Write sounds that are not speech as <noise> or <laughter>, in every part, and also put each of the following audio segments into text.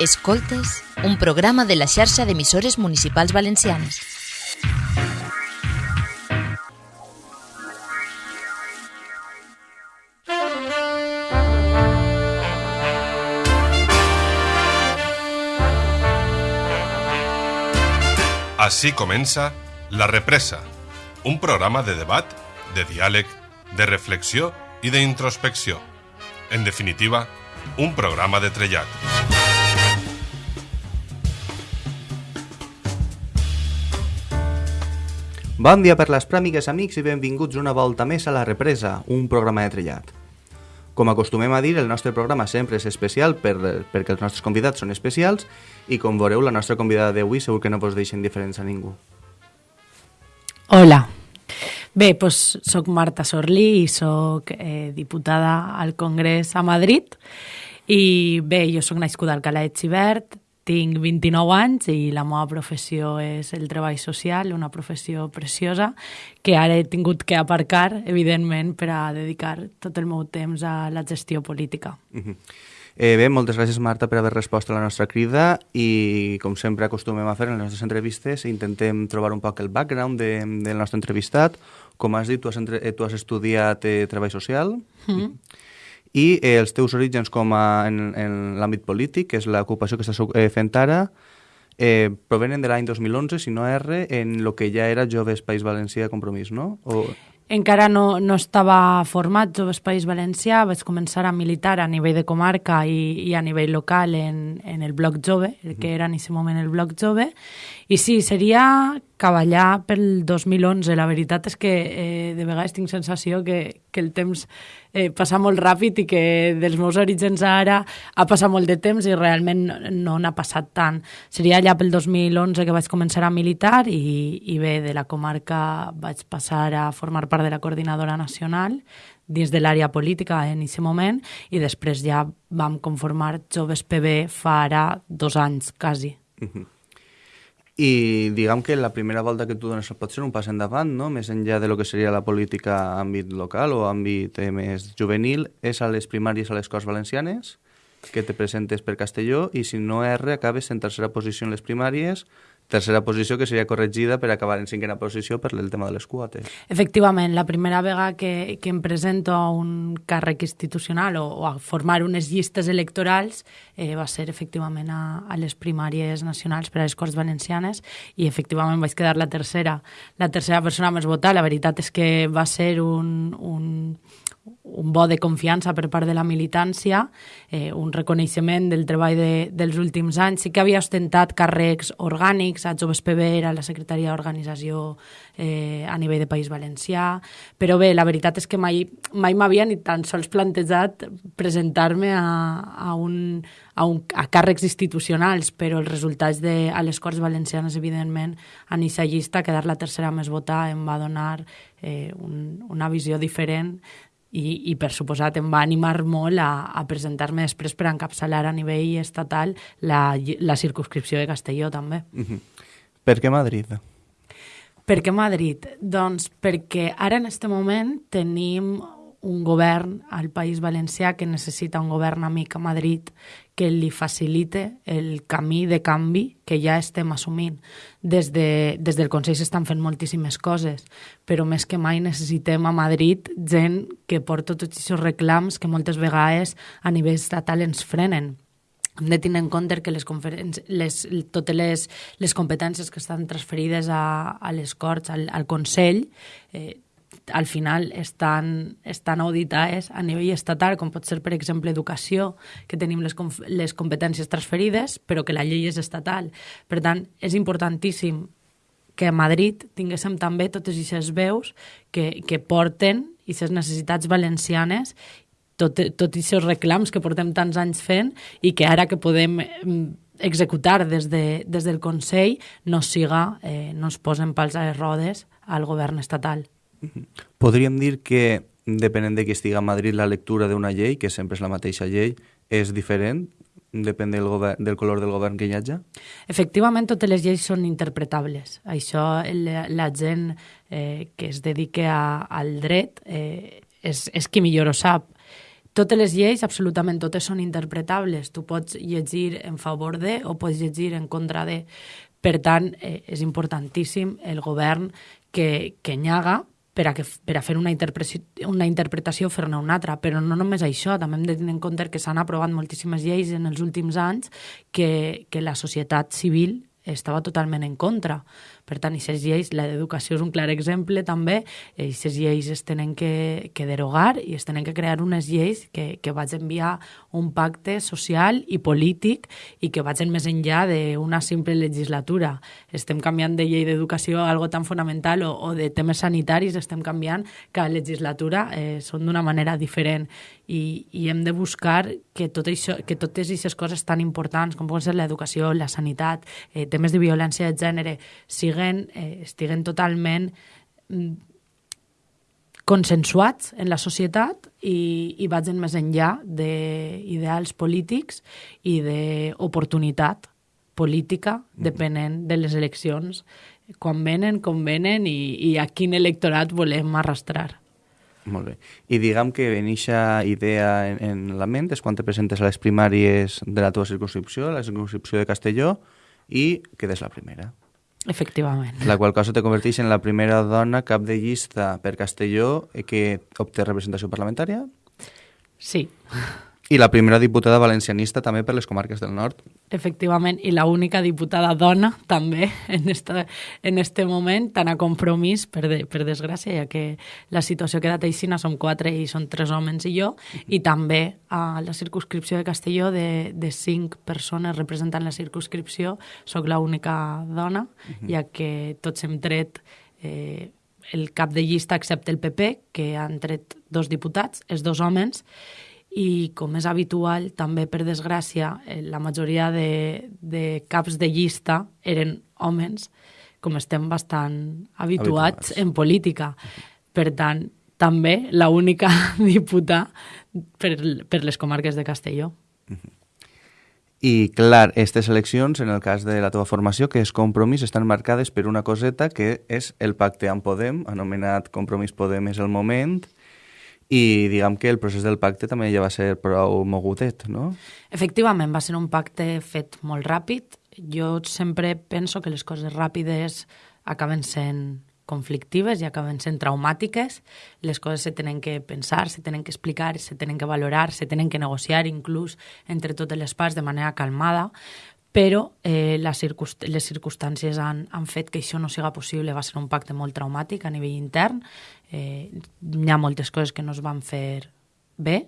Escoltes, un programa de la xarxa d'emissores municipals valencianes. Així comença La Represa, un programa de debat, de diàleg, de reflexió i d'introspecció. En definitiva, un programa de trellat. Bon dia per les pràmigues, amics, i benvinguts una volta més a La Represa, un programa de trellat. Com acostumem a dir, el nostre programa sempre és especial per, perquè els nostres convidats són especials i com veureu, la nostra convidada d'avui segur que no vos deixa indiferents a ningú. Hola. Bé, doncs soc Marta Sorlí i soc eh, diputada al Congrés a Madrid i bé, jo sóc nascuda al Calà de Xivert, tinc 29 anys i la meva professió és el treball social, una professió preciosa que ara he tingut que aparcar, evidentment, per a dedicar tot el meu temps a la gestió política. Uh -huh. Eh, bé, moltes gràcies Marta per haver respost a la nostra crida i com sempre acostumem a fer en les nostres entrevistes intentem trobar un poc el background de, del nostre entrevistat. Com has dit, tu has, entre, eh, tu has estudiat eh, treball social mm -hmm. I eh, els teus orígens com a, en, en l'àmbit polític, que és l'ocupació que estàs eh, fent ara, eh, provenen de l'any 2011, si no erre, en el que ja era Joves País Valencià Compromís, no? O... Encara no, no estava format Joves País Valencià, vaig començar a militar a nivell de comarca i, i a nivell local en, en el Bloc Jove, el que era en aquest moment el Bloc Jove, i sí, seria cavallar pel 2011. La veritat és que eh, de vegades tinc sensació que, que el temps eh, passa molt ràpid i que dels meus orígens ara ha passat molt de temps i realment no n'ha passat tant. Seria allà pel 2011 que vaig començar a militar i, i bé, de la comarca vaig passar a formar part de la coordinadora nacional dins de l'àrea política en aquest moment i després ja vam conformar Joves PB fa ara dos anys, quasi. Uh -huh. I diguem que la primera volta que tu dones pot ser un pas endavant, no? més enllà de lo que seria la política a àmbit local o àmbit eh, més juvenil, és a les primàries a les Corts Valencianes, que te presentes per Castelló i si no R acabes en tercera posició en les primàries tercera posició que seria corregida per acabar en cinquena posició per el tema de les quotes. Efectivament, la primera vegada que, que em presento a un càrrec institucional o, o a formar unes llistes electorals eh, va ser efectivament a, a les primàries nacionals per a les Corts Valencianes i efectivament vaig quedar la tercera, la tercera persona més votada. La veritat és que va ser un, un, un bo de confiança per part de la militància, eh, un reconeixement del treball de, dels últims anys. Sí que havia ostentat càrrecs orgànics, a Joves PB era la secretaria d'organització eh, a nivell de País Valencià, però bé, la veritat és que mai, mai m'havia ni tan sols plantejat presentar-me a, a, un, a, un, a càrrecs institucionals, però els resultats de, a les Corts Valencianes, evidentment, a Nissa llista, quedar la tercera més votada, em va donar eh, un, una visió diferent i, i per suposat em va animar molt a, a presentar-me després per encapçalar a nivell estatal la, la circunscripció de Castelló també. Uh -huh. Per què Madrid? Per què Madrid? Doncs perquè ara en aquest moment tenim un govern al País Valencià que necessita un govern amic a Madrid que li facilite el camí de canvi que ja estem assumint. Des, de, des del Consell s'estan fent moltíssimes coses, però més que mai necessitem a Madrid gent que porta tots aquests reclams que moltes vegades a nivell estatal ens frenen hem de tenir en compte que les, les, totes les, les competències que estan transferides a, a les Corts, al, al Consell, eh, al final estan, estan auditades a nivell estatal, com pot ser, per exemple, educació, que tenim les, les competències transferides, però que la llei és estatal. Per tant, és importantíssim que a Madrid tinguéssim també totes aquestes veus que, que porten aquestes necessitats valencianes tots tot aquests reclams que portem tants anys fent i que ara que podem mm, executar des, de, des del Consell no siga, eh, no es posen pals a les rodes al govern estatal. Podríem dir que, depenent de qui estiga a Madrid, la lectura d'una llei, que sempre és la mateixa llei, és diferent? Depèn del, govern, del color del govern que hi hagi? Efectivament, totes les lleis són interpretables. Això la, la gent eh, que es dedica a, al dret eh, és, és qui millor ho sap totes les lleis, absolutament totes són interpretables. Tu pots llegir en favor de o pots llegir en contra de. Per tant, eh, és importantíssim el govern que, que nyaga per a, que, per a fer una una interpretació fer-ne una altra. Però no només això, també hem de tenir en compte que s'han aprovat moltíssimes lleis en els últims anys que, que la societat civil estava totalment en contra. Per tant, aquestes lleis, la d'educació és un clar exemple també, aquestes lleis es tenen que, que derogar i es tenen que crear unes lleis que, que vaig enviar un pacte social i polític i que vagin més enllà d'una simple legislatura. Estem canviant de llei d'educació a algo tan fonamental o, o de temes sanitaris, estem canviant cada legislatura, eh, són d'una manera diferent i, i hem de buscar que, tot això, que totes aquestes coses tan importants com poden ser l'educació, la sanitat, eh, temes de violència de gènere, siguin estiguen, eh, estiguen totalment mm, consensuats en la societat i, i vagin més enllà d'ideals polítics i d'oportunitat política mm. depenent de les eleccions, quan venen, com venen i, i a quin electorat volem arrastrar. Molt bé. I diguem que en aquesta idea en, en la ment és quan te presentes a les primàries de la teva circunscripció, la circunscripció de Castelló, i quedes la primera. Efectivament. La qual cosa te converteix en la primera dona cap de llista per Castelló que obté representació parlamentària? Sí. I la primera diputada valencianista també per les comarques del nord. Efectivament, i la única diputada dona també en, esta, en este moment, tan a compromís, per, de, per desgràcia, ja que la situació ha quedat aixina, som quatre i són tres homes i jo, i també a la circunscripció de Castelló de, de cinc persones representant la circunscripció, sóc l'única dona, uh -huh. ja que tots hem tret eh, el cap de llista excepte el PP, que han tret dos diputats, els dos homes, i com és habitual, també per desgràcia, eh, la majoria de, de caps de llista eren homes, com estem bastant habituats, habituats. en política. Per tant, també l'única <laughs> diputada per, per les comarques de Castelló. I, clar, aquestes eleccions, en el cas de la teva formació, que és Compromís, estan marcades per una coseta que és el pacte amb Podem, anomenat Compromís Podem és el moment, i diguem que el procés del pacte també ja va ser prou mogudet, no? Efectivament, va ser un pacte fet molt ràpid. Jo sempre penso que les coses ràpides acaben sent conflictives i acaben sent traumàtiques. Les coses se tenen que pensar, se tenen que explicar, se tenen que valorar, se tenen que negociar inclús entre totes les parts de manera calmada, però eh, les, circunst les circumstàncies han, han fet que això no siga possible. Va ser un pacte molt traumàtic a nivell intern. Eh, hi ha moltes coses que no es van fer bé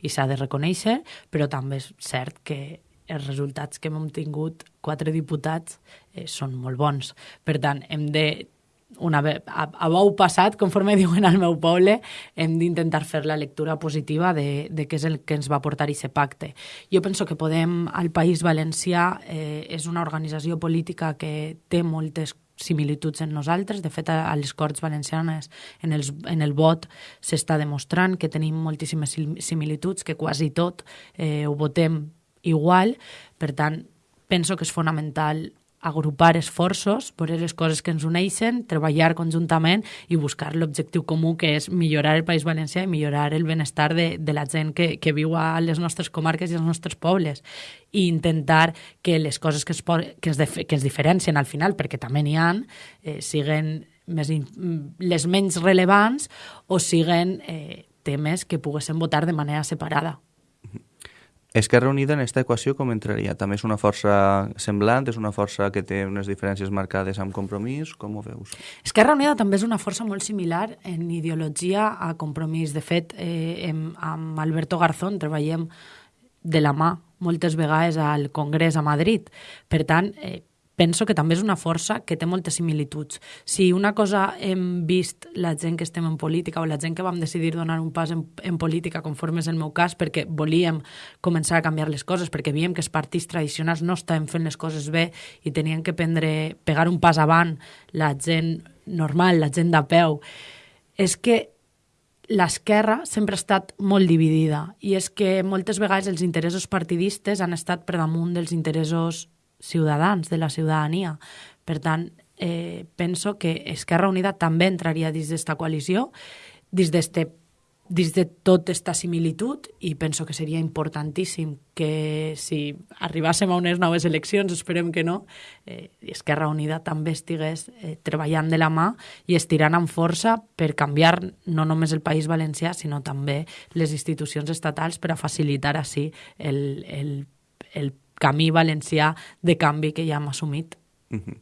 i s'ha de reconèixer, però també és cert que els resultats que hem tingut, quatre diputats, eh, són molt bons. Per tant, hem de una a, a bou passat, conforme <laughs> diuen al meu poble, hem d'intentar fer la lectura positiva de, de què és el que ens va portar aquest pacte. Jo penso que Podem, al País Valencià, eh, és una organització política que té moltes similituds en nosaltres. De fet, a, a les Corts Valencianes, en, els, en el vot, s'està demostrant que tenim moltíssimes similituds, que quasi tot eh, ho votem igual. Per tant, penso que és fonamental agrupar esforços, veure les coses que ens uneixen, treballar conjuntament i buscar l'objectiu comú que és millorar el País Valencià i millorar el benestar de, de la gent que, que viu a les nostres comarques i als nostres pobles i intentar que les coses que es, que es, que es diferencien al final, perquè també n'hi han, eh, siguen més, les menys rellevants o siguen eh, temes que poguessin votar de manera separada. Esquerra Unida en aquesta equació com entraria? També és una força semblant? És una força que té unes diferències marcades amb compromís? Com ho veus? Esquerra Unida també és una força molt similar en ideologia a compromís. De fet, eh, amb Alberto Garzón treballem de la mà moltes vegades al Congrés a Madrid. Per tant, eh, penso que també és una força que té moltes similituds. Si una cosa hem vist la gent que estem en política o la gent que vam decidir donar un pas en, en política, conforme és el meu cas, perquè volíem començar a canviar les coses, perquè veiem que els partits tradicionals no estaven fent les coses bé i tenien que prendre, pegar un pas avant la gent normal, la gent de peu, és que l'esquerra sempre ha estat molt dividida i és que moltes vegades els interessos partidistes han estat per damunt dels interessos ciutadans, de la ciutadania. Per tant, eh, penso que Esquerra Unida també entraria dins d'esta coalició, dins d'este dins de tot esta similitud i penso que seria importantíssim que si arribàssim a unes noves eleccions, esperem que no, eh, Esquerra Unida també estigués eh, treballant de la mà i estirant amb força per canviar no només el País Valencià, sinó també les institucions estatals per a facilitar així el, el, el camí valencià de canvi que ja hem assumit. Uh -huh.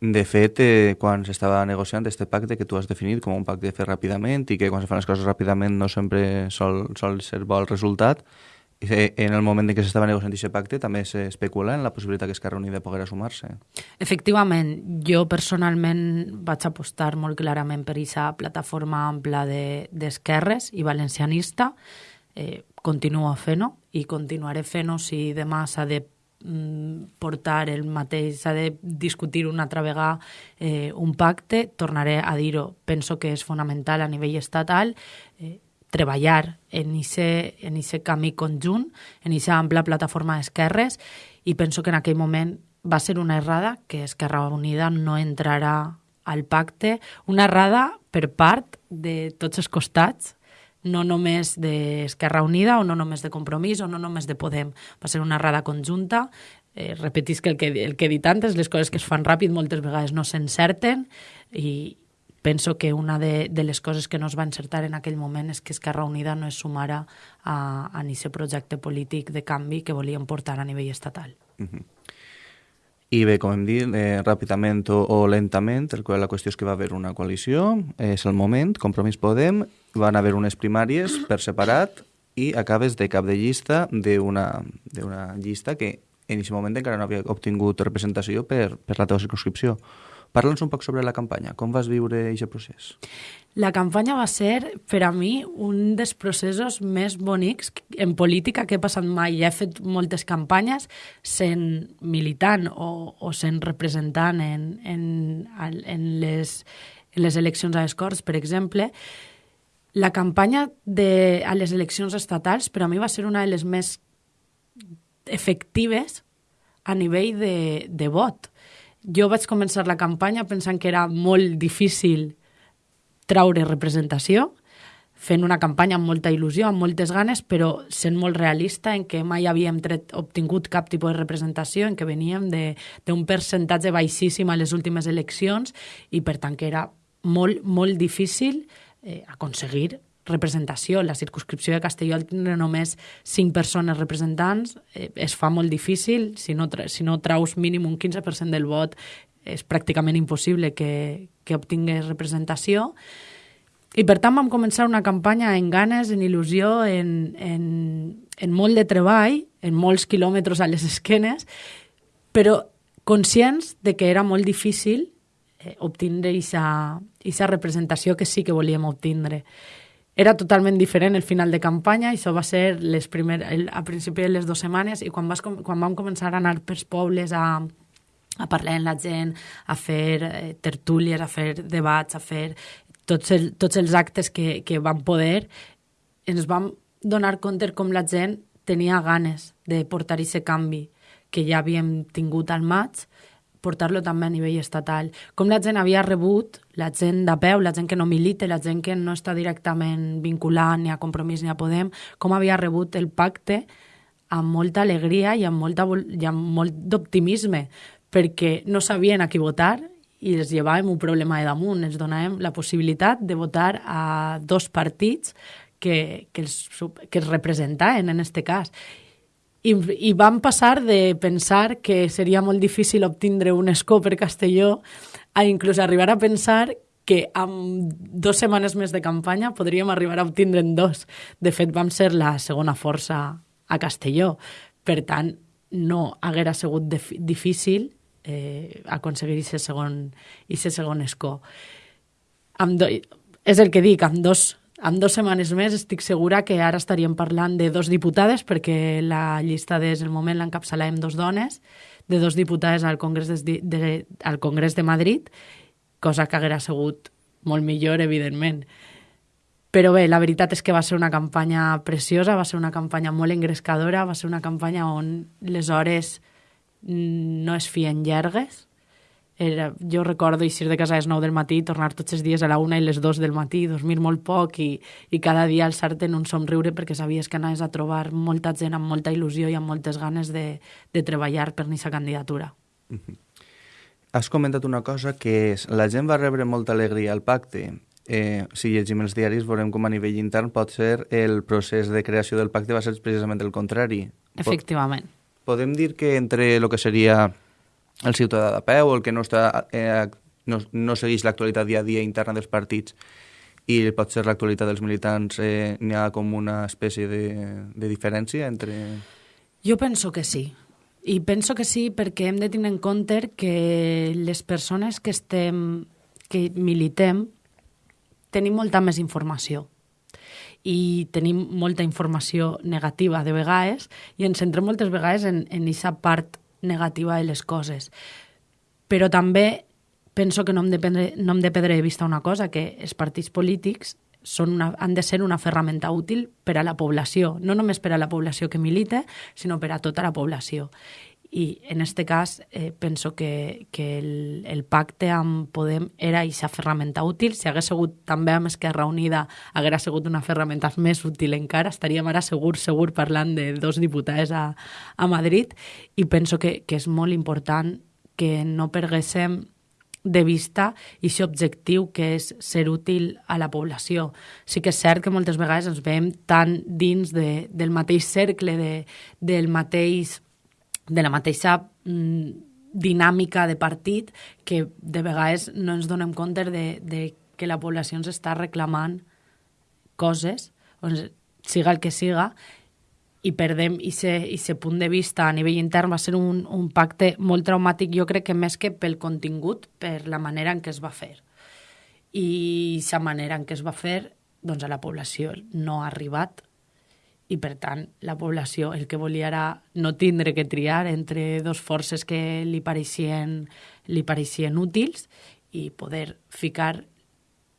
De fet, eh, quan s'estava negociant este pacte que tu has definit com un pacte de fer ràpidament i que quan se fan les coses ràpidament no sempre sol, sol ser bo el resultat, eh, en el moment en què s'estava negociant aquest pacte també s'especula en la possibilitat que Esquerra Unida poguera sumar-se. Efectivament, jo personalment vaig apostar molt clarament per aquesta plataforma ampla d'esquerres de, i valencianista. Eh, continuo fent-ho i continuaré fent-ho si demà s'ha de Mm, portar el mateix, s'ha de discutir una altra vegada eh, un pacte, tornaré a dir-ho, penso que és fonamental a nivell estatal eh, treballar en ese, en ese camí conjunt, en aquesta ampla plataforma d'esquerres, i penso que en aquell moment va ser una errada que Esquerra Unida no entrarà al pacte, una errada per part de tots els costats, no només d'Esquerra Unida o no només de Compromís o no només de Podem. Va ser una errada conjunta. Eh, que el, que el que he dit antes, les coses que es fan ràpid moltes vegades no s'encerten i penso que una de, de les coses que no es va encertar en aquell moment és que Esquerra Unida no es sumara a, a aquest projecte polític de canvi que volien portar a nivell estatal. Uh -huh. I bé, com hem dit, eh, ràpidament o, o lentament, el, la qüestió és que va haver una coalició, és el moment, Compromís Podem, van haver unes primàries per separat i acabes de cap de llista d'una llista que en aquest moment encara no havia obtingut representació per, per la teva circunscripció. Parla'ns un poc sobre la campanya. Com vas viure aquest procés? La campanya va ser, per a mi, un dels processos més bonics en política que he passat mai. Ja he fet moltes campanyes sent militant o, o sent representant en, en, en, les, en les eleccions a les Corts, per exemple. La campanya de, a les eleccions estatals per a mi va ser una de les més efectives a nivell de, de vot. Jo vaig començar la campanya pensant que era molt difícil traure representació, fent una campanya amb molta il·lusió, amb moltes ganes, però sent molt realista en què mai havíem tret, obtingut cap tipus de representació, en què veníem d'un percentatge baixíssim a les últimes eleccions i, per tant, que era molt, molt difícil eh, aconseguir representació. La circunscripció de Castelló al tindre només cinc persones representants eh, es fa molt difícil. Si no, si no traus mínim un 15% del vot és pràcticament impossible que, que obtingués representació. I per tant vam començar una campanya en ganes, en il·lusió, en, en, en molt de treball, en molts quilòmetres a les esquenes, però conscients de que era molt difícil eh, obtindre aquesta representació que sí que volíem obtindre. Era totalment diferent el final de campanya, això va ser les primer, el, a principi de les dues setmanes i quan, vas, quan vam començar a anar pels pobles a, a parlar amb la gent, a fer eh, tertúlies, a fer debats, a fer tots, el, tots els actes que, que vam poder, ens vam donar compte com la gent tenia ganes de portar aquest canvi que ja havíem tingut al maig portar-lo també a nivell estatal. Com la gent havia rebut, la gent de peu, la gent que no milita, la gent que no està directament vinculant ni a Compromís ni a Podem, com havia rebut el pacte amb molta alegria i amb, molta, i amb molt d'optimisme, perquè no sabien a qui votar i els llevàvem un problema de damunt, els donàvem la possibilitat de votar a dos partits que, que, els, que els representaven en aquest cas i, i vam passar de pensar que seria molt difícil obtindre un escó per Castelló a inclús arribar a pensar que amb dues setmanes més de campanya podríem arribar a obtindre'n dos. De fet, vam ser la segona força a Castelló. Per tant, no haguera sigut difícil eh, aconseguir aquest segon, segon escó. Amb do, és el que dic, amb dos en dues setmanes més estic segura que ara estaríem parlant de dos diputades, perquè la llista des del moment l'encapçalàvem dos dones, de dos diputades al Congrés de, de, al Congrés de Madrid, cosa que haguera sigut molt millor, evidentment. Però bé, la veritat és que va ser una campanya preciosa, va ser una campanya molt engrescadora, va ser una campanya on les hores no es fien llargues, era, jo recordo eixir de casa a les 9 del matí, tornar tots els dies a la 1 i les 2 del matí, dormir molt poc i, i cada dia alçar-te en un somriure perquè sabies que anaves a trobar molta gent amb molta il·lusió i amb moltes ganes de, de treballar per aquesta candidatura. -hmm. Has comentat una cosa que és la gent va rebre molta alegria al pacte. Eh, si llegim els diaris veurem com a nivell intern pot ser el procés de creació del pacte va ser precisament el contrari. Efectivament. Podem dir que entre el que seria el ciutadà de peu, el que no, està, eh, no, no segueix l'actualitat dia a dia interna dels partits i pot ser l'actualitat dels militants, eh, n'hi ha com una espècie de, de diferència entre... Jo penso que sí. I penso que sí perquè hem de tenir en compte que les persones que estem, que militem, tenim molta més informació i tenim molta informació negativa de vegades i ens centrem moltes vegades en, en aquesta part negativa de les coses. Però també penso que no hem de, prendre, no hem de perdre de vista una cosa, que els partits polítics són una, han de ser una ferramenta útil per a la població, no només per a la població que milita, sinó per a tota la població. I en aquest cas eh, penso que, que el, el pacte amb Podem era aquesta ferramenta útil. Si hagués sigut també amb Esquerra Unida, hagués sigut una ferramenta més útil encara. Estaríem ara segur, segur parlant de dos diputats a, a Madrid i penso que, que és molt important que no perguéssim de vista i aquest objectiu que és ser útil a la població. Sí que és cert que moltes vegades ens veiem tan dins de, del mateix cercle, de, del mateix de la mateixa mm, dinàmica de partit que de vegades no ens donem compte de, de que la població ens està reclamant coses, doncs, siga el que siga, i perdem aquest punt de vista a nivell intern va ser un, un pacte molt traumàtic, jo crec que més que pel contingut, per la manera en què es va fer. I la manera en què es va fer, doncs a la població no ha arribat i per tant la població el que volia era no tindre que triar entre dos forces que li pareixien, li pareixien útils i poder ficar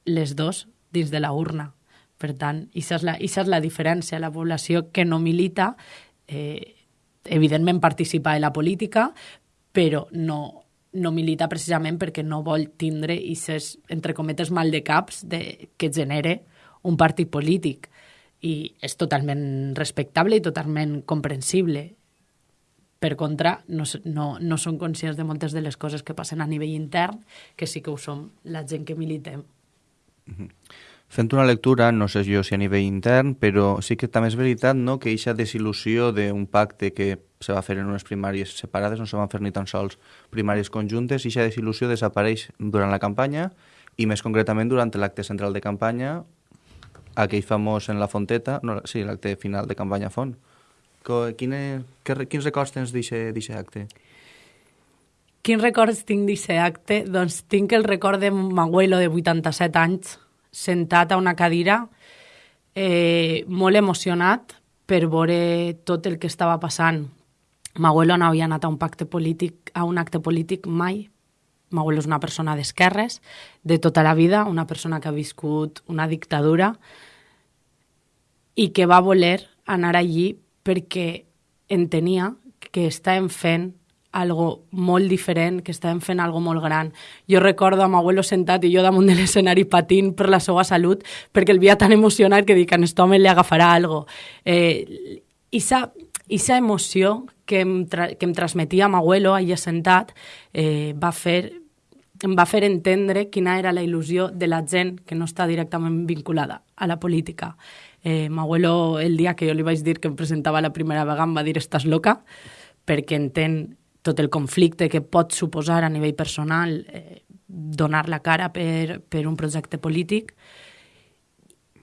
les dos dins de la urna. Per tant, això és la, és la diferència. La població que no milita, eh, evidentment participa en la política, però no, no milita precisament perquè no vol tindre aquests, entre cometes, mal de caps de, que genere un partit polític i és totalment respectable i totalment comprensible. Per contra, no, no, no són conscients de moltes de les coses que passen a nivell intern, que sí que ho som la gent que militem. Mm -hmm. Fent una lectura, no sé jo si a nivell intern, però sí que també és veritat no, que eixa desil·lusió d'un pacte que se va fer en unes primàries separades, no se van fer ni tan sols primàries conjuntes, eixa desil·lusió desapareix durant la campanya i més concretament durant l'acte central de campanya aquell famós en la Fonteta, no, sí, l'acte final de campanya Font. Quine, que, quins records tens d'aquest acte? Quins records tinc d'aquest acte? Doncs tinc el record de abuelo de 87 anys sentat a una cadira eh, molt emocionat per veure tot el que estava passant. M'abuelo no havia anat a un pacte polític, a un acte polític mai. M'abuelo és una persona d'esquerres de tota la vida, una persona que ha viscut una dictadura, i que va voler anar allí perquè entenia que estàvem fent algo molt diferent, que estàvem fent algo molt gran. Jo recordo a abuelo sentat i jo damunt de l'escenari patint per la seva salut perquè el veia tan emocionat que dic a aquest home li agafarà algo. Eh, Issa, issa emoció que em, que em transmetia abuelo allà sentat eh, va fer em va fer entendre quina era la il·lusió de la gent que no està directament vinculada a la política. Eh, M'abuelo, el dia que jo li vaig dir que em presentava la primera vegada, em va dir estàs loca, perquè entén tot el conflicte que pot suposar a nivell personal eh, donar la cara per, per un projecte polític,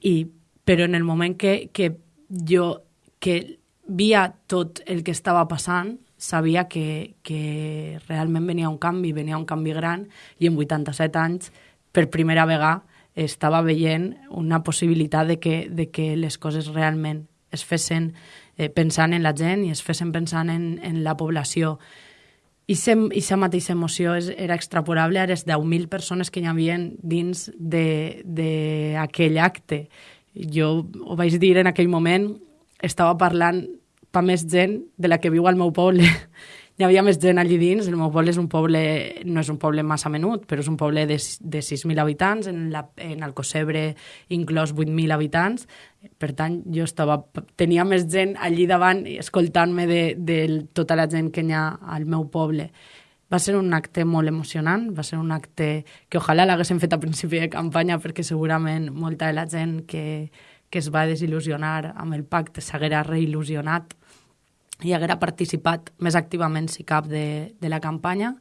i, però en el moment que, que jo que via tot el que estava passant, sabia que, que realment venia un canvi, venia un canvi gran, i en 87 anys, per primera vegada, estava veient una possibilitat de que, de que les coses realment es fessin eh, pensant en la gent i es fessin pensant en, en la població. I aquesta mateixa emoció és, era extrapolable a les 10.000 persones que hi havia dins d'aquell acte. Jo ho vaig dir en aquell moment, estava parlant pa més gent de la que viu al meu poble. Hi havia més gent allí dins. El meu poble és un poble, no és un poble massa menut, però és un poble de, de 6.000 habitants, en, la, en Alcocebre inclòs 8.000 habitants. Per tant, jo estava, tenia més gent allí davant escoltant-me de, de tota la gent que hi ha al meu poble. Va ser un acte molt emocionant, va ser un acte que ojalà l'haguéssim fet a principi de campanya perquè segurament molta de la gent que, que es va desil·lusionar amb el pacte s'haguera reil·lusionat i haguera participat més activament, si cap, de, de la campanya.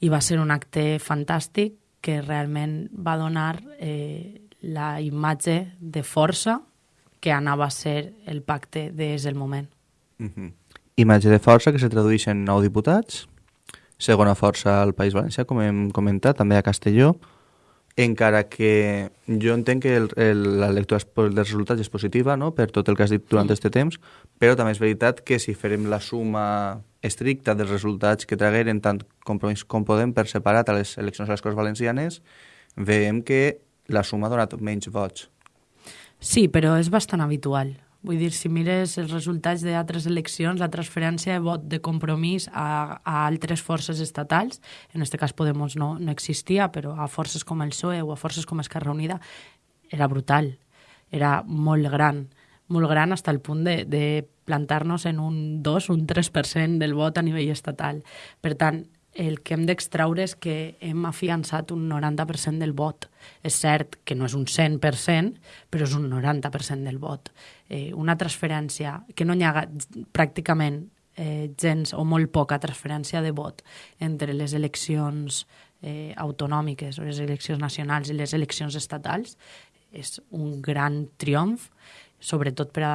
I va ser un acte fantàstic que realment va donar eh, la imatge de força que anava a ser el pacte des del moment. Mm -hmm. Imatge de força que se tradueix en nou diputats, segona força al País Valencià, com hem comentat, també a Castelló, encara que jo entenc que el, el, la lectura dels resultats és positiva no? per tot el que has dit durant aquest temps, però també és veritat que si farem la suma estricta dels resultats que tragueren tant compromís com podem per separat a les eleccions a les Corts Valencianes, veiem que la suma ha donat menys vots. Sí, però és bastant habitual. Vull dir, si mires els resultats d'altres eleccions, la transferència de vot de compromís a, a altres forces estatals, en aquest cas Podemos no, no existia, però a forces com el PSOE o a forces com Esquerra Unida, era brutal, era molt gran, molt gran fins al punt de, de plantar-nos en un 2, un 3% del vot a nivell estatal. Per tant, el que hem d'extraure és que hem afiançat un 90% del vot. És cert que no és un 100%, però és un 90% del vot. Eh, una transferència que no hi ha pràcticament eh, gens o molt poca transferència de vot entre les eleccions eh, autonòmiques o les eleccions nacionals i les eleccions estatals és un gran triomf, sobretot per a,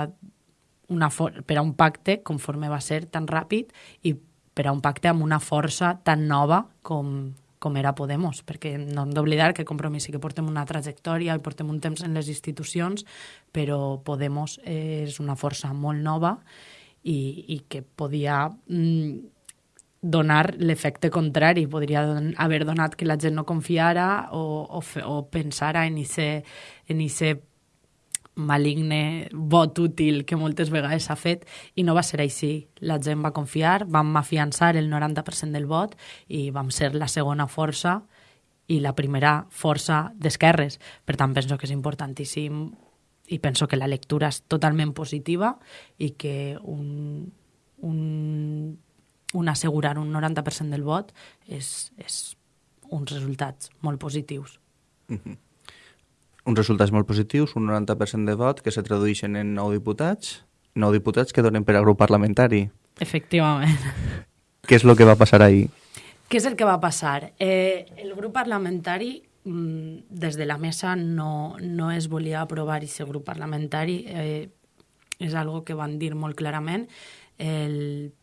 una per a un pacte conforme va ser tan ràpid i per a un pacte amb una força tan nova com, com era Podemos, perquè no hem d'oblidar que Compromís sí que portem una trajectòria i portem un temps en les institucions, però Podemos és una força molt nova i, i que podia mm, donar l'efecte contrari, podria don haver donat que la gent no confiara o, o, o pensara en aquest en ese maligne vot útil que moltes vegades s'ha fet i no va ser així. La gent va confiar, vam afiançar el 90% del vot i vam ser la segona força i la primera força d'esquerres. Per tant, penso que és importantíssim i penso que la lectura és totalment positiva i que un, un, un assegurar un 90% del vot és, és uns resultats molt positius. Mm -hmm uns resultats molt positius, un 90% de vot que se tradueixen en 9 diputats, 9 diputats que donen per al grup parlamentari. Efectivament. Què és el que va passar ahir? Què és el que va passar? Eh, el grup parlamentari, mm, des de la mesa, no, no es volia aprovar aquest grup parlamentari. Eh, és algo que van dir molt clarament. El,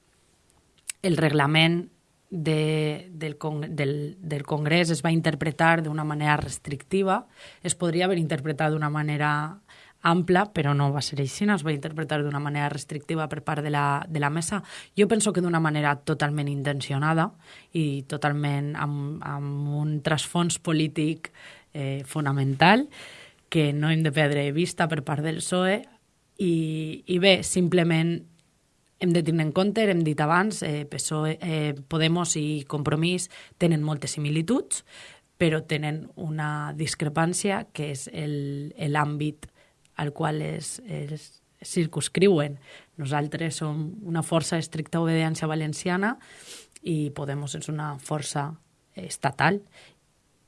el reglament de, del, del, del Congrés es va interpretar d'una manera restrictiva, es podria haver interpretat d'una manera ampla, però no va ser així, es va interpretar d'una manera restrictiva per part de la, de la mesa. Jo penso que d'una manera totalment intencionada i totalment amb, amb un trasfons polític eh, fonamental que no hem de perdre vista per part del PSOE i, i bé, simplement hem de tenir en compte, hem dit abans, eh, PSOE, eh, Podemos i Compromís tenen moltes similituds, però tenen una discrepància que és l'àmbit al qual es, es circunscriuen. Nosaltres som una força d'estricta obediència valenciana i Podemos és una força estatal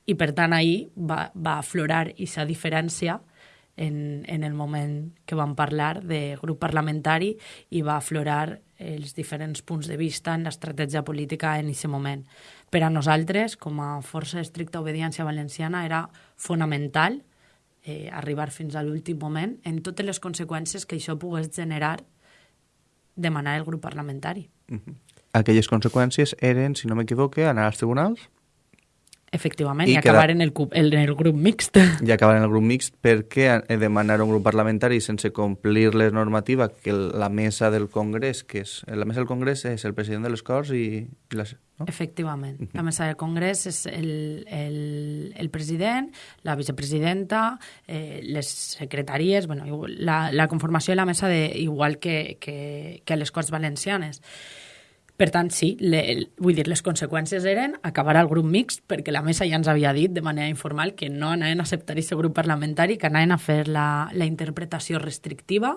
i per tant ahir va, va aflorar aquesta diferència en, en el moment que vam parlar de grup parlamentari i va aflorar els diferents punts de vista en l'estratègia política en aquest moment. Per a nosaltres, com a força d'estricta obediència valenciana, era fonamental eh, arribar fins a l'últim moment en totes les conseqüències que això pogués generar demanar el grup parlamentari. Uh -huh. Aquelles conseqüències eren, si no m'equivoque, anar als tribunals? Efectivament, i, i acabar queda... en, el, en el grup mixt. I acabar en el grup mixt perquè demanar un grup parlamentari sense complir la normativa que la mesa del Congrés, que és la mesa del Congrés és el president de les Corts i... i la, no? Efectivament. Uh -huh. La mesa del Congrés és el, el, el president, la vicepresidenta, eh, les secretaries, bueno, la, la conformació de la mesa de, igual que, que, que les Corts Valencianes. Per tant, sí, le, vull dir, les conseqüències eren acabar al grup mixt, perquè la mesa ja ens havia dit de manera informal que no anaven a acceptar aquest grup parlamentari, que anaven a fer la, la interpretació restrictiva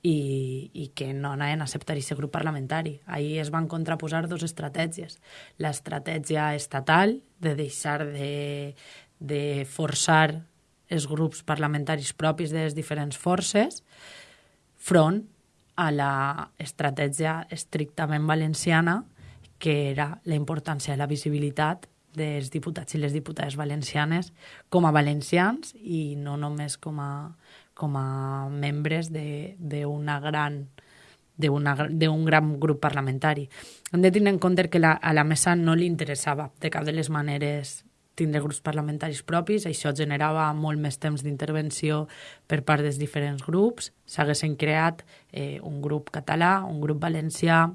i, i que no anaven a acceptar aquest grup parlamentari. Ahir es van contraposar dues estratègies. L'estratègia estatal de deixar de, de forçar els grups parlamentaris propis de les diferents forces front a la estratègia estrictament valenciana, que era la importància de la visibilitat dels diputats i les diputades valencianes com a valencians i no només com a, com a membres d'una gran d'un gran grup parlamentari. Hem de tenir en compte que la, a la mesa no li interessava de cap de les maneres tindre grups parlamentaris propis, això generava molt més temps d'intervenció per part dels diferents grups, s'haguessin creat eh, un grup català, un grup valencià,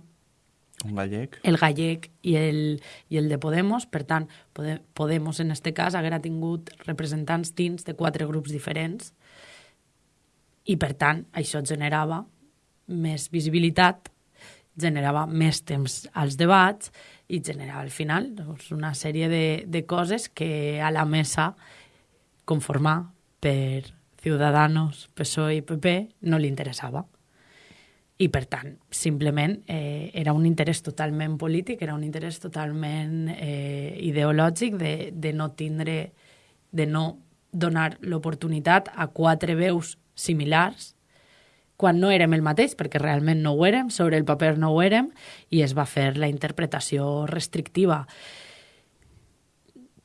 un gallec. El gallec i el, i el de Podemos. Per tant, Podemos, en aquest cas, haguera tingut representants dins de quatre grups diferents i, per tant, això generava més visibilitat, generava més temps als debats i generava al final doncs, una sèrie de, de coses que a la mesa conformar per Ciudadanos, PSOE i PP no li interessava. I, per tant, simplement eh, era un interès totalment polític, era un interès totalment eh, ideològic de, de no tindre, de no donar l'oportunitat a quatre veus similars quan no érem el mateix, perquè realment no ho érem, sobre el paper no ho érem, i es va fer la interpretació restrictiva.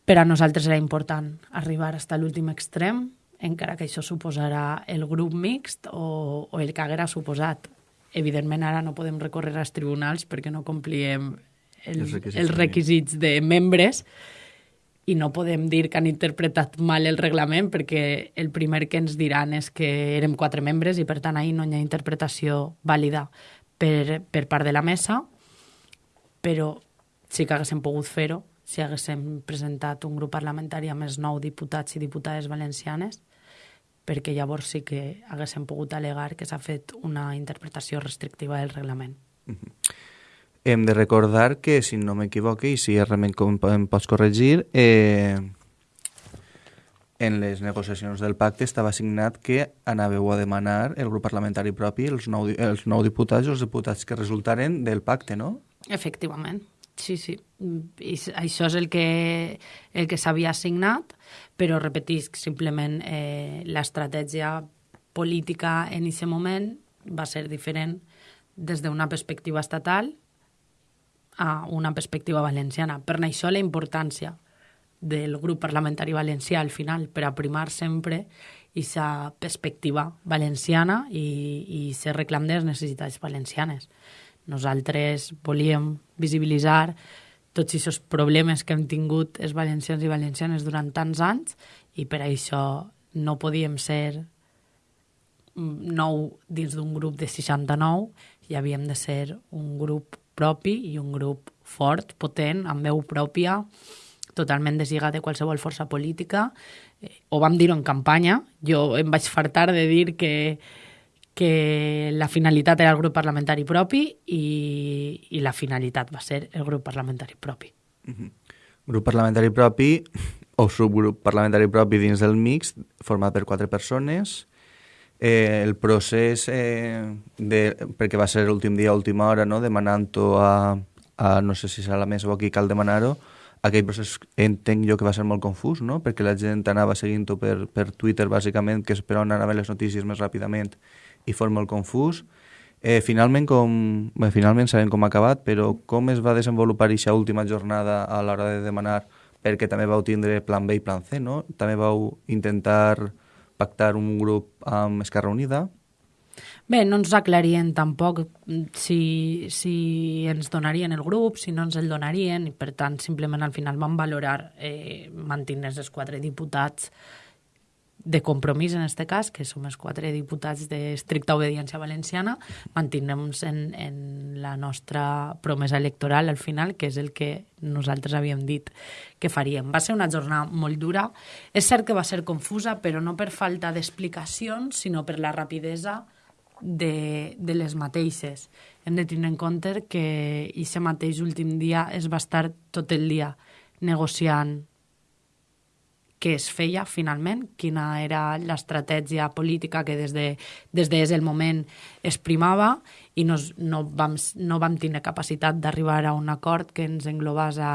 Per a nosaltres era important arribar fins a l'últim extrem, encara que això suposarà el grup mixt o, o el que haguera suposat. Evidentment, ara no podem recórrer als tribunals perquè no complíem el, els requisits, els requisits de membres, i no podem dir que han interpretat mal el reglament perquè el primer que ens diran és que érem quatre membres i per tant ahir no hi ha interpretació vàlida per, per part de la mesa, però sí que haguéssim pogut fer-ho si haguéssim presentat un grup parlamentari amb els nou diputats i diputades valencianes, perquè llavors sí que haguéssim pogut alegar que s'ha fet una interpretació restrictiva del reglament. Mm -hmm. Hem de recordar que, si no m'equivoque, i si realment com em pots corregir, eh, en les negociacions del pacte estava signat que anàveu a demanar el grup parlamentari propi els nou, els nou diputats i els diputats que resultaren del pacte, no? Efectivament, sí, sí. I això és el que, el que s'havia signat, però repetisc, simplement eh, l'estratègia política en aquest moment va ser diferent des d'una perspectiva estatal a una perspectiva valenciana. Per això la importància del grup parlamentari valencià al final, per aprimar sempre aquesta perspectiva valenciana i, i ser reclam de les necessitats valencianes. Nosaltres volíem visibilitzar tots aquests problemes que hem tingut els valencians i valencianes durant tants anys i per això no podíem ser nou dins d'un grup de 69 i havíem de ser un grup propi i un grup fort, potent, amb veu pròpia, totalment deslligat de qualsevol força política. Eh, ho vam dir en campanya. Jo em vaig fartar de dir que, que la finalitat era el grup parlamentari propi i, i la finalitat va ser el grup parlamentari propi. Mm -hmm. Grup parlamentari propi o subgrup parlamentari propi dins del mix, format per quatre persones, eh, el procés, eh, de, perquè va ser l'últim dia, última hora, no? demanant-ho a, a, no sé si serà la mesa o aquí cal demanar-ho, aquell procés entenc jo que va ser molt confús, no? perquè la gent anava seguint-ho per, per Twitter, bàsicament, que és per on anaven les notícies més ràpidament, i fos molt confús. Eh, finalment, com, bé, finalment sabem com ha acabat, però com es va desenvolupar aquesta última jornada a l'hora de demanar, perquè també vau tindre plan B i plan C, no? També vau intentar pactar un grup amb Esquerra Unida? Bé, no ens aclarien tampoc si, si ens donarien el grup, si no ens el donarien, i per tant simplement al final van valorar eh, mantenir els quatre diputats de compromís en aquest cas, que som els quatre diputats d'estricta obediència valenciana, mantindrem en, en la nostra promesa electoral al final, que és el que nosaltres havíem dit que faríem. Va ser una jornada molt dura. És cert que va ser confusa, però no per falta d'explicacions, sinó per la rapidesa de, de les mateixes. Hem de tenir en compte que aquest mateix últim dia es va estar tot el dia negociant què es feia finalment, quina era l'estratègia política que des de, des de el moment es primava i no, no, vam, no vam tenir capacitat d'arribar a un acord que ens englobàs a,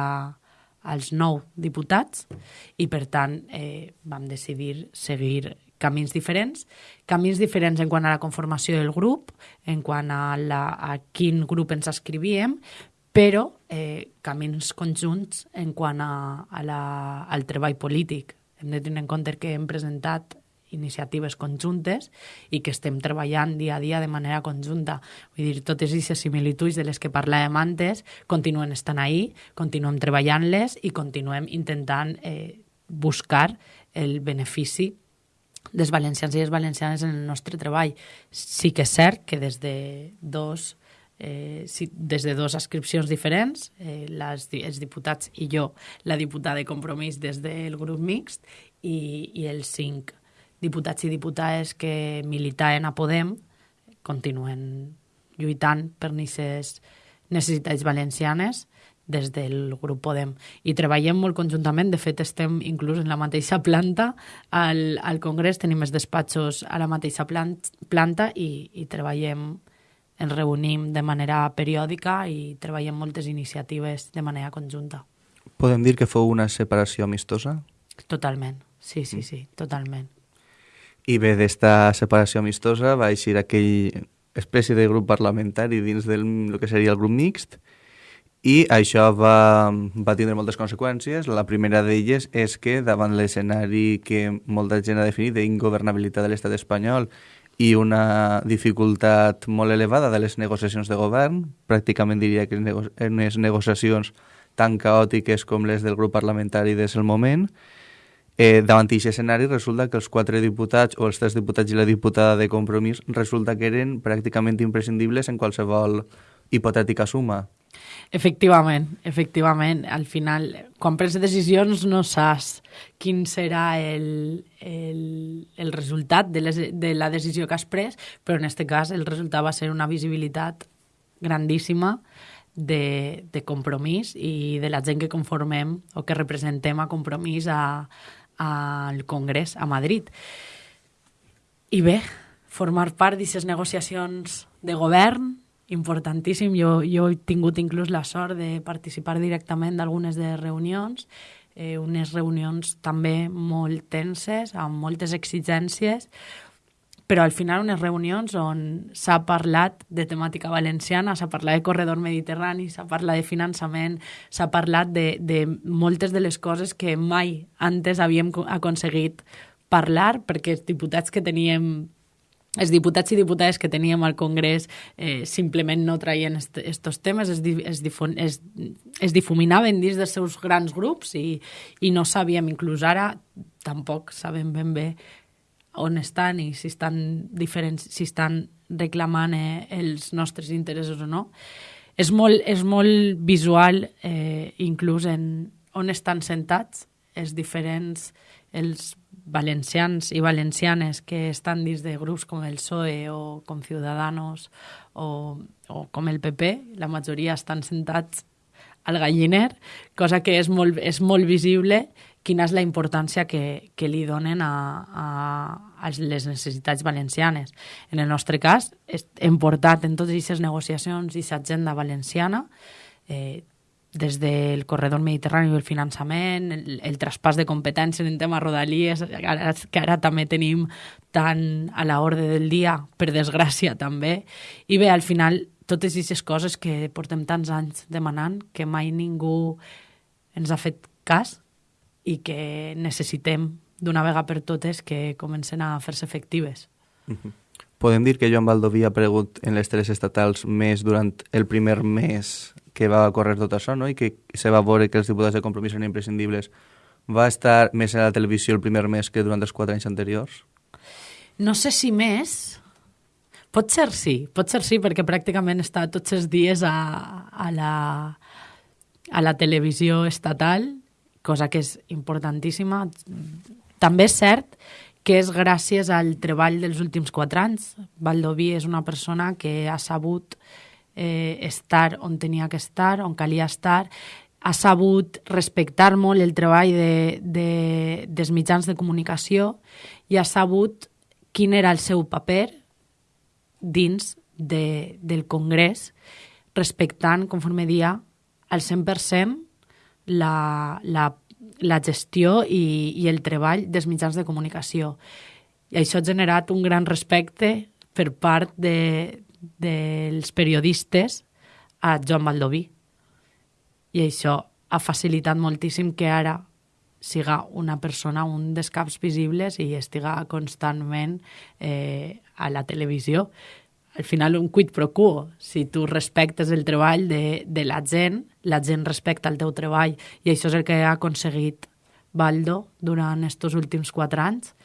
als nou diputats i, per tant, eh, vam decidir seguir camins diferents, camins diferents en quant a la conformació del grup, en quant a, la, a quin grup ens escrivíem, però eh, camins conjunts en quant a, a la, al treball polític. Hem de tenir en compte que hem presentat iniciatives conjuntes i que estem treballant dia a dia de manera conjunta. Vull dir, totes aquestes similituds de les que parlàvem antes continuen estant ahí, continuem treballant-les i continuem intentant eh, buscar el benefici dels valencians i les valencianes en el nostre treball. Sí que és cert que des de dos eh, sí, des de dues ascripcions diferents, eh, les, els diputats i jo, la diputada de compromís des del grup mixt i, i els cinc diputats i diputades que militaven a Podem continuen lluitant per aquestes necessitats valencianes des del grup Podem. I treballem molt conjuntament, de fet estem inclús en la mateixa planta al, al Congrés, tenim els despatxos a la mateixa plant, planta i, i treballem, ens reunim de manera periòdica i treballem moltes iniciatives de manera conjunta. Podem dir que fou una separació amistosa? Totalment, sí, sí, sí, totalment. I bé, d'esta separació amistosa va eixir aquell espècie de grup parlamentari dins del el que seria el grup mixt, i això va, va tindre moltes conseqüències. La primera d'elles és que davant l'escenari que molta gent ha definit d'ingovernabilitat de l'estat espanyol i una dificultat molt elevada de les negociacions de govern, pràcticament diria que unes negociacions tan caòtiques com les del grup parlamentari des del moment, eh, davant d'aquest escenari resulta que els quatre diputats o els tres diputats i la diputada de compromís resulta que eren pràcticament imprescindibles en qualsevol hipotètica suma. Efectivament, efectivament. Al final, quan prens decisions no saps quin serà el, el, el resultat de, les, de la decisió que has pres, però en aquest cas el resultat va ser una visibilitat grandíssima de, de compromís i de la gent que conformem o que representem a compromís al Congrés a Madrid. I bé, formar part d'aquestes negociacions de govern importantíssim. Jo, jo he tingut inclús la sort de participar directament d'algunes de reunions, eh, unes reunions també molt tenses, amb moltes exigències, però al final unes reunions on s'ha parlat de temàtica valenciana, s'ha parlat de corredor mediterrani, s'ha parlat de finançament, s'ha parlat de, de moltes de les coses que mai antes havíem aconseguit parlar, perquè els diputats que teníem els diputats i diputades que teníem al Congrés eh, simplement no traien aquests temes, es, es, difon, es, es difuminaven dins dels seus grans grups i, i no sabíem, inclús ara tampoc sabem ben bé on estan i si estan diferents, si estan reclamant eh, els nostres interessos o no. És molt, és molt visual, eh, inclús en on estan sentats els diferents, els valencians i valencianes que estan dins de grups com el PSOE o com Ciudadanos o, o com el PP, la majoria estan sentats al galliner, cosa que és molt, és molt visible quina és la importància que, que li donen a, a, a les necessitats valencianes. En el nostre cas, hem portat en totes aquestes negociacions i agenda valenciana eh, des del corredor mediterrani i el finançament, el, el traspàs de competències en tema rodalies, ara, que ara també tenim tan a l'ordre del dia, per desgràcia també. I bé, al final, totes aquestes coses que portem tants anys demanant, que mai ningú ens ha fet cas i que necessitem d'una vegada per totes que comencen a fer-se efectives. Uh -huh. Podem dir que Joan Baldoví ha aparegut en les tres estatals més durant el primer mes que va córrer tot això, no? i que se va veure que els diputats de compromís eren imprescindibles, va estar més a la televisió el primer mes que durant els quatre anys anteriors? No sé si més. Pot ser sí, pot ser sí, perquè pràcticament està tots els dies a, a, la, a la televisió estatal, cosa que és importantíssima. També és cert que és gràcies al treball dels últims quatre anys. Valdoví és una persona que ha sabut eh, estar on tenia que estar, on calia estar, ha sabut respectar molt el treball de, de, dels mitjans de comunicació i ha sabut quin era el seu paper dins de, del Congrés, respectant, conforme dia, al 100% la, la, la gestió i, i el treball dels mitjans de comunicació. I això ha generat un gran respecte per part de, dels periodistes a Joan Baldoví. I això ha facilitat moltíssim que ara siga una persona, un dels caps visibles i estiga constantment eh, a la televisió. Al final, un quid pro quo. Si tu respectes el treball de, de la gent, la gent respecta el teu treball i això és el que ha aconseguit Baldo durant aquests últims quatre anys.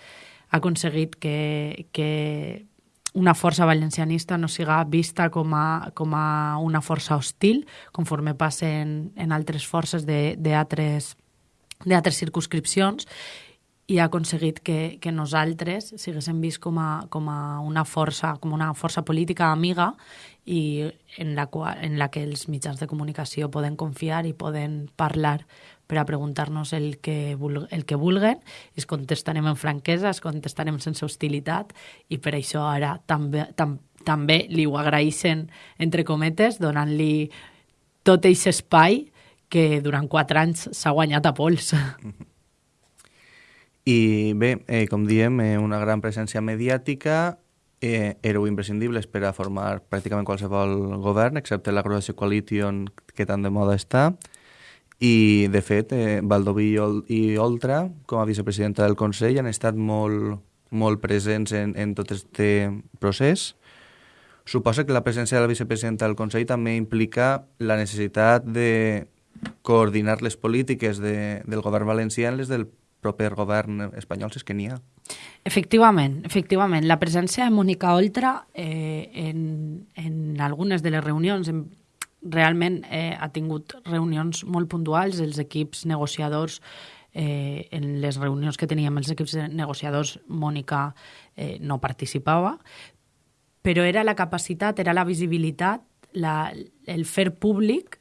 Ha aconseguit que, que una força valencianista no siga vista com a, com a una força hostil, conforme passa en, en altres forces d'altres circunscripcions, i ha aconseguit que, que nosaltres siguéssim vist com a, com a una força com una força política amiga i en la, qual, en la que els mitjans de comunicació poden confiar i poden parlar per a preguntar-nos el, que el que vulguen es contestarem en franquesa, es contestarem sense hostilitat i per això ara també, tam, també li ho agraeixen, entre cometes, donant-li tot aquest espai que durant quatre anys s'ha guanyat a pols. I bé, eh, com diem, eh, una gran presència mediàtica, eh, éreu imprescindibles per a formar pràcticament qualsevol govern, excepte la Croatia Coalition, que tan de moda està, i, de fet, eh, i Oltra, com a vicepresidenta del Consell, han estat molt, molt presents en, en tot aquest procés. Suposa que la presència de la vicepresidenta del Consell també implica la necessitat de coordinar les polítiques de, del govern valencià en les del proper govern espanyol, si és que n'hi ha. Efectivament, efectivament. La presència de Mònica Oltra eh, en, en algunes de les reunions, en, realment eh, ha tingut reunions molt puntuals, els equips negociadors eh, en les reunions que teníem els equips negociadors, Mònica eh, no participava, però era la capacitat, era la visibilitat, la, el fer públic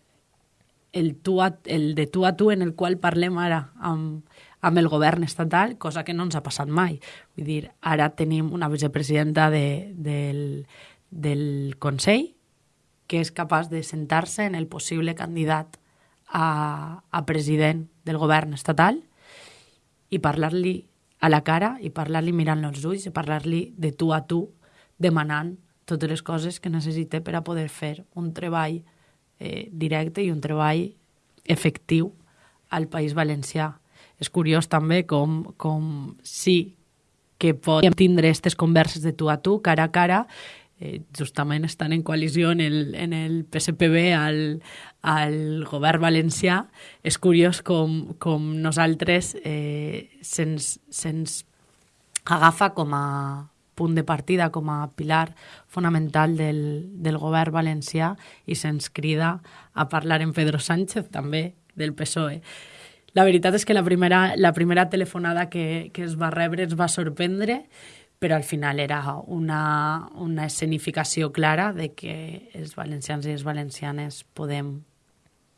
el, tu a, el de tu a tu en el qual parlem ara amb, amb el govern estatal, cosa que no ens ha passat mai. Vull dir, ara tenim una vicepresidenta de, del, del Consell que és capaç de sentar-se en el possible candidat a, a president del govern estatal i parlar-li a la cara i parlar-li mirant els ulls i parlar-li de tu a tu demanant totes les coses que necessita per a poder fer un treball eh, directe i un treball efectiu al País Valencià. És curiós també com, com sí que podem tindre aquestes converses de tu a tu, cara a cara, eh, justament estan en coalició en el, en el PSPB al, al govern valencià. És curiós com, com nosaltres eh, se'ns se agafa com a punt de partida, com a pilar fonamental del, del govern valencià i se'ns crida a parlar en Pedro Sánchez també del PSOE. La veritat és que la primera, la primera telefonada que, que es va rebre ens va sorprendre, però al final era una, una escenificació clara de que els valencians i les valencianes podem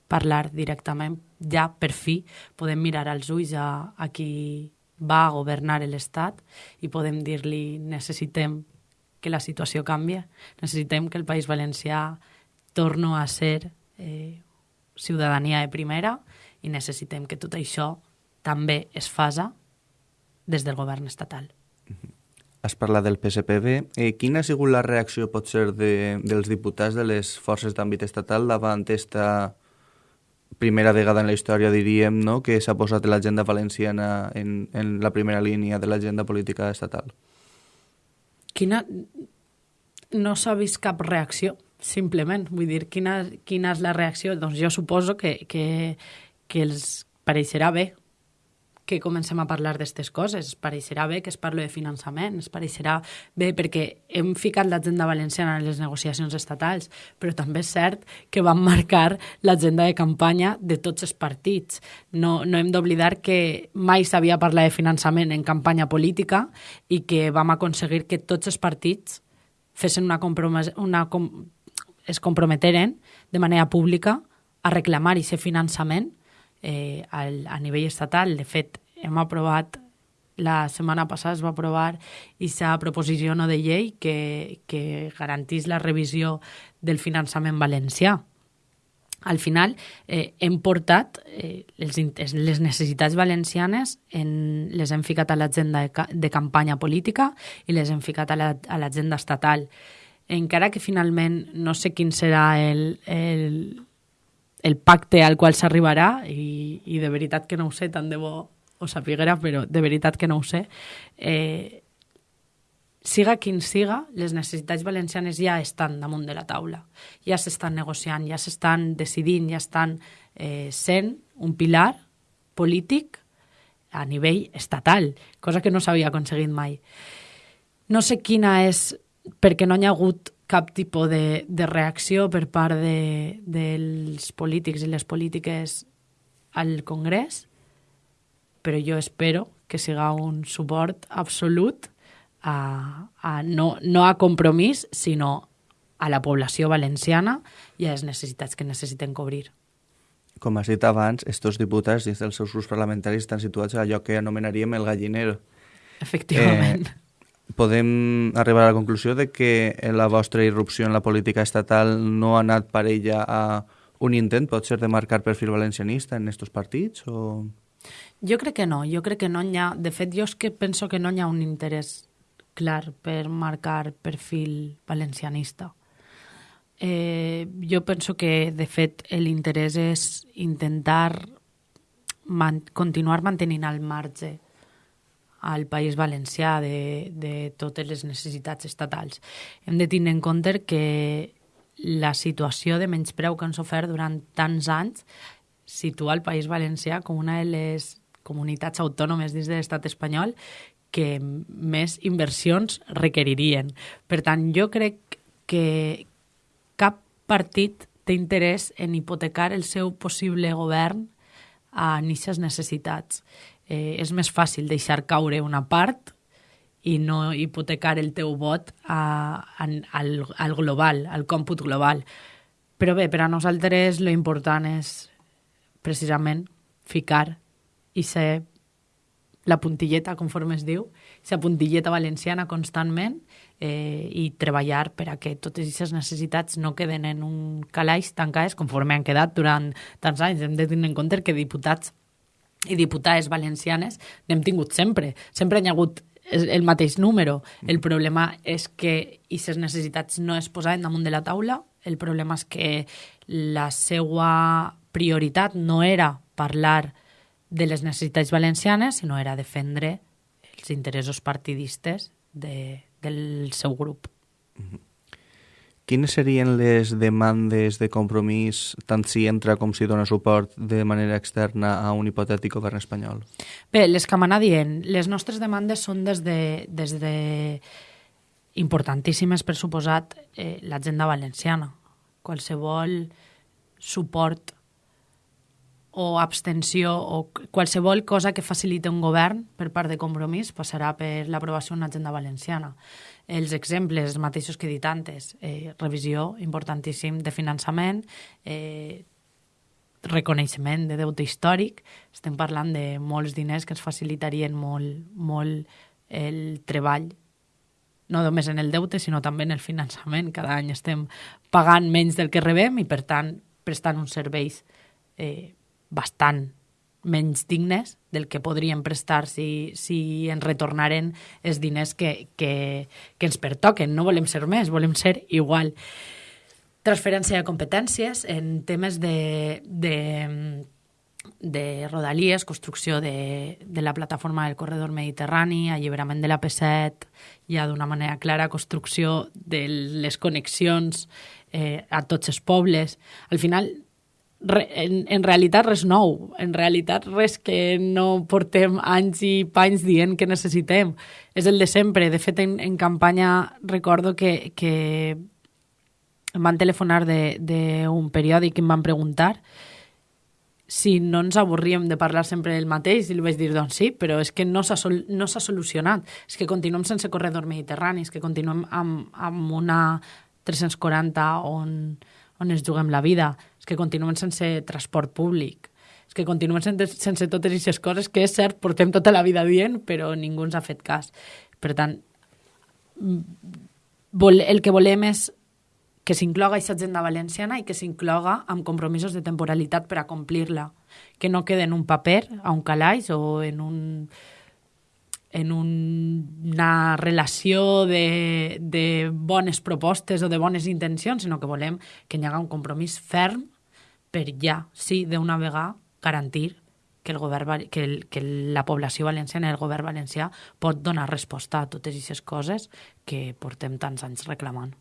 parlar directament, ja per fi podem mirar als ulls a, a qui va governar l'Estat i podem dir-li necessitem que la situació canvi, necessitem que el País Valencià torno a ser eh, ciutadania de primera i necessitem que tot això també es fasa des del govern estatal. Has parlat del PSPB. Eh, quina ha sigut la reacció, pot ser, de, dels diputats de les forces d'àmbit estatal davant aquesta primera vegada en la història, diríem, no? que s'ha posat l'agenda valenciana en, en la primera línia de l'agenda política estatal? Quina... No s'ha vist cap reacció, simplement. Vull dir, quina, quina és la reacció? Doncs jo suposo que, que, que els pareixerà bé que comencem a parlar d'aquestes coses. Es pareixerà bé que es parlo de finançament, es pareixerà bé perquè hem ficat l'agenda valenciana en les negociacions estatals, però també és cert que van marcar l'agenda de campanya de tots els partits. No, no hem d'oblidar que mai s'havia parlat de finançament en campanya política i que vam aconseguir que tots els partits fessin una, una com es comprometeren de manera pública a reclamar aquest finançament eh, al, a nivell estatal. De fet, hem aprovat la setmana passada es va aprovar aquesta proposició no de llei que, que garantís la revisió del finançament valencià. Al final, eh, hem portat eh, les, les necessitats valencianes, en, les hem ficat a l'agenda de, de campanya política i les hem ficat a l'agenda la, estatal. Encara que finalment no sé quin serà el, el, el pacte al qual s'arribarà i, i de veritat que no ho sé, tant de bo ho sapiguera, però de veritat que no ho sé. Eh, siga quin siga, les necessitats valencianes ja estan damunt de la taula. Ja s'estan negociant, ja s'estan decidint, ja estan eh, sent un pilar polític a nivell estatal, cosa que no s'havia aconseguit mai. No sé quina és, perquè no hi ha hagut cap tipus de, de reacció per part de, dels polítics i les polítiques al Congrés, però jo espero que siga un suport absolut a, a no, no a compromís, sinó a la població valenciana i a les necessitats que necessiten cobrir. Com has dit abans, estos diputats dins dels seus grups parlamentaris estan situats a allò que anomenaríem el gallinero. Efectivament. Eh, podem arribar a la conclusió de que la vostra irrupció en la política estatal no ha anat per ella a un intent, pot ser, de marcar perfil valencianista en aquests partits? O... Jo crec que no, jo crec que no hi ha... De fet, jo és que penso que no hi ha un interès clar per marcar perfil valencianista. Eh, jo penso que, de fet, l'interès és intentar man continuar mantenint al marge al País Valencià de, de totes les necessitats estatals. Hem de tenir en compte que la situació de menyspreu que han sofert durant tants anys situa el País Valencià com una de les comunitats autònomes dins de l'estat espanyol que més inversions requeririen. Per tant, jo crec que cap partit té interès en hipotecar el seu possible govern a aquestes necessitats eh, és més fàcil deixar caure una part i no hipotecar el teu vot a, a, al, al global, al còmput global. Però bé, per a nosaltres lo important és precisament ficar i ser la puntilleta, conforme es diu, la puntilleta valenciana constantment eh, i treballar per a que totes aquestes necessitats no queden en un calaix tancades conforme han quedat durant tants anys. Hem de tenir en compte que diputats i diputades valencianes n'hem tingut sempre. Sempre hi ha hagut el mateix número. El problema és que aquestes necessitats no es posaven damunt de la taula. El problema és que la seva prioritat no era parlar de les necessitats valencianes, sinó era defendre els interessos partidistes de, del seu grup. Mm -hmm. Quines serien les demandes de compromís, tant si entra com si dona suport de manera externa a un hipotètic govern espanyol? Bé, les que m'anà dient, les nostres demandes són des de, des de importantíssimes, per suposat, eh, l'agenda valenciana. Qualsevol suport o abstenció o qualsevol cosa que facilite un govern per part de compromís passarà per l'aprovació d'una agenda valenciana els exemples mateixos que he dit antes, eh, revisió importantíssim de finançament, eh, reconeixement de deute històric, estem parlant de molts diners que ens facilitarien molt, molt el treball no només en el deute, sinó també en el finançament. Cada any estem pagant menys del que rebem i, per tant, prestant uns serveis eh, bastant menys dignes del que podríem prestar si, si ens retornaren els diners que, que, que ens pertoquen. No volem ser més, volem ser igual. Transferència de competències en temes de, de, de rodalies, construcció de, de la plataforma del corredor mediterrani, alliberament de la P7, ja d'una manera clara, construcció de les connexions eh, a tots els pobles. Al final, re, en, en realitat res nou, en realitat res que no portem anys i panys dient que necessitem. És el de sempre. De fet, en, en campanya recordo que, que em van telefonar d'un periòdic i em van preguntar si no ens avorríem de parlar sempre del mateix, i li vaig dir, doncs sí, però és que no s'ha no solucionat. És que continuem sense corredor mediterrani, és que continuem amb, amb una 340 on, on ens juguem la vida, que continuem sense transport públic, és que continuem sense, sense totes aquestes coses que és cert, portem tota la vida dient, però ningú ens ha fet cas. Per tant, vol, el que volem és que s'incloga aquesta agenda valenciana i que s'incloga amb compromisos de temporalitat per a complir-la, que no quede en un paper, a un calaix o en un en un, una relació de, de bones propostes o de bones intencions, sinó que volem que hi hagi un compromís ferm per ja, sí, d'una vegada, garantir que, el govern, que, el, que la població valenciana i el govern valencià pot donar resposta a totes aquestes coses que portem tants anys reclamant.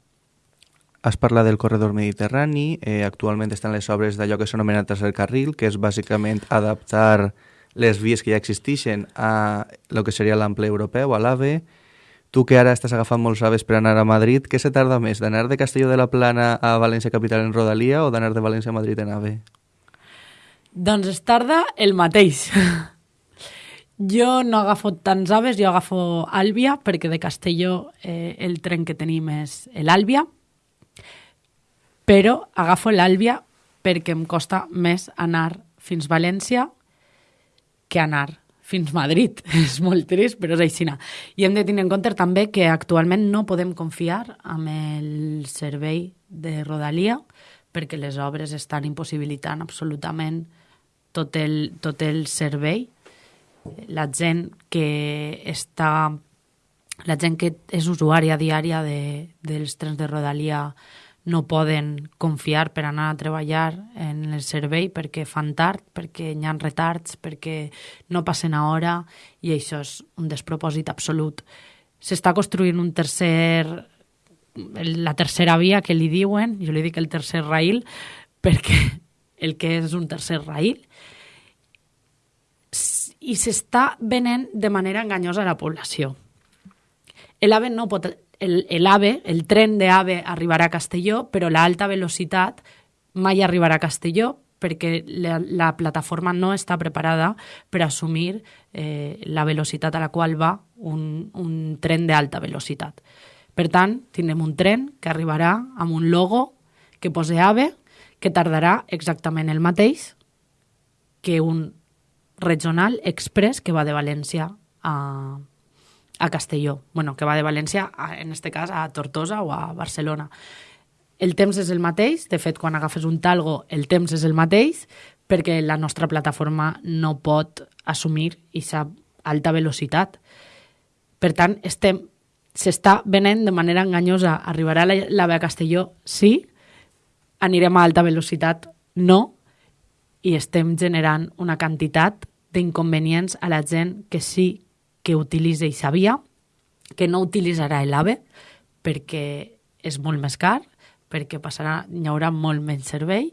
Has parlat del corredor mediterrani, eh, actualment estan les obres d'allò que s'anomena tercer carril, que és bàsicament adaptar les vies que ja existeixen a el que seria l'ample europeu, a l'AVE. Tu que ara estàs agafant molts aves per anar a Madrid, què se tarda més, d'anar de Castelló de la Plana a València Capital en Rodalia o d'anar de València a Madrid en AVE? Doncs es tarda el mateix. <laughs> Jo no agafo tants aves, jo agafo Àlvia, perquè de Castelló eh, el tren que tenim és l'Àlvia, però agafo l'Àlvia perquè em costa més anar fins València que anar fins Madrid. <laughs> És molt trist, però és així. I hem de tenir en compte també que actualment no podem confiar amb el servei de Rodalia perquè les obres estan impossibilitant absolutament tot el, tot el servei. La gent que està la gent que és usuària diària de, dels trens de Rodalia no poden confiar per anar a treballar en el servei perquè fan tard, perquè hi ha retards, perquè no passen a hora i això és un despropòsit absolut. S'està construint un tercer la tercera via que li diuen, jo li dic el tercer rail, <laughs> perquè el que és un tercer rail, i s'està venent de manera enganyosa a la població. L'AVE no pot el, el AVE, el tren de AVE arribarà a Castelló, però l'alta velocitat mai arribarà a Castelló perquè la, la plataforma no està preparada per assumir eh, la velocitat a la qual va un, un tren d'alta velocitat. Per tant, tindrem un tren que arribarà amb un logo que posa AVE, que tardarà exactament el mateix que un regional express que va de València a, a Castelló, bueno, que va de València, a, en este cas, a Tortosa o a Barcelona. El temps és el mateix, de fet, quan agafes un talgo, el temps és el mateix, perquè la nostra plataforma no pot assumir aquesta alta velocitat. Per tant, estem s'està venent de manera enganyosa. Arribarà la, la a Castelló? Sí. Anirem a alta velocitat? No. I estem generant una quantitat d'inconvenients a la gent que sí que utilitza i sabia que no utilitzarà l'AVE perquè és molt més car, perquè passarà, hi haurà molt menys servei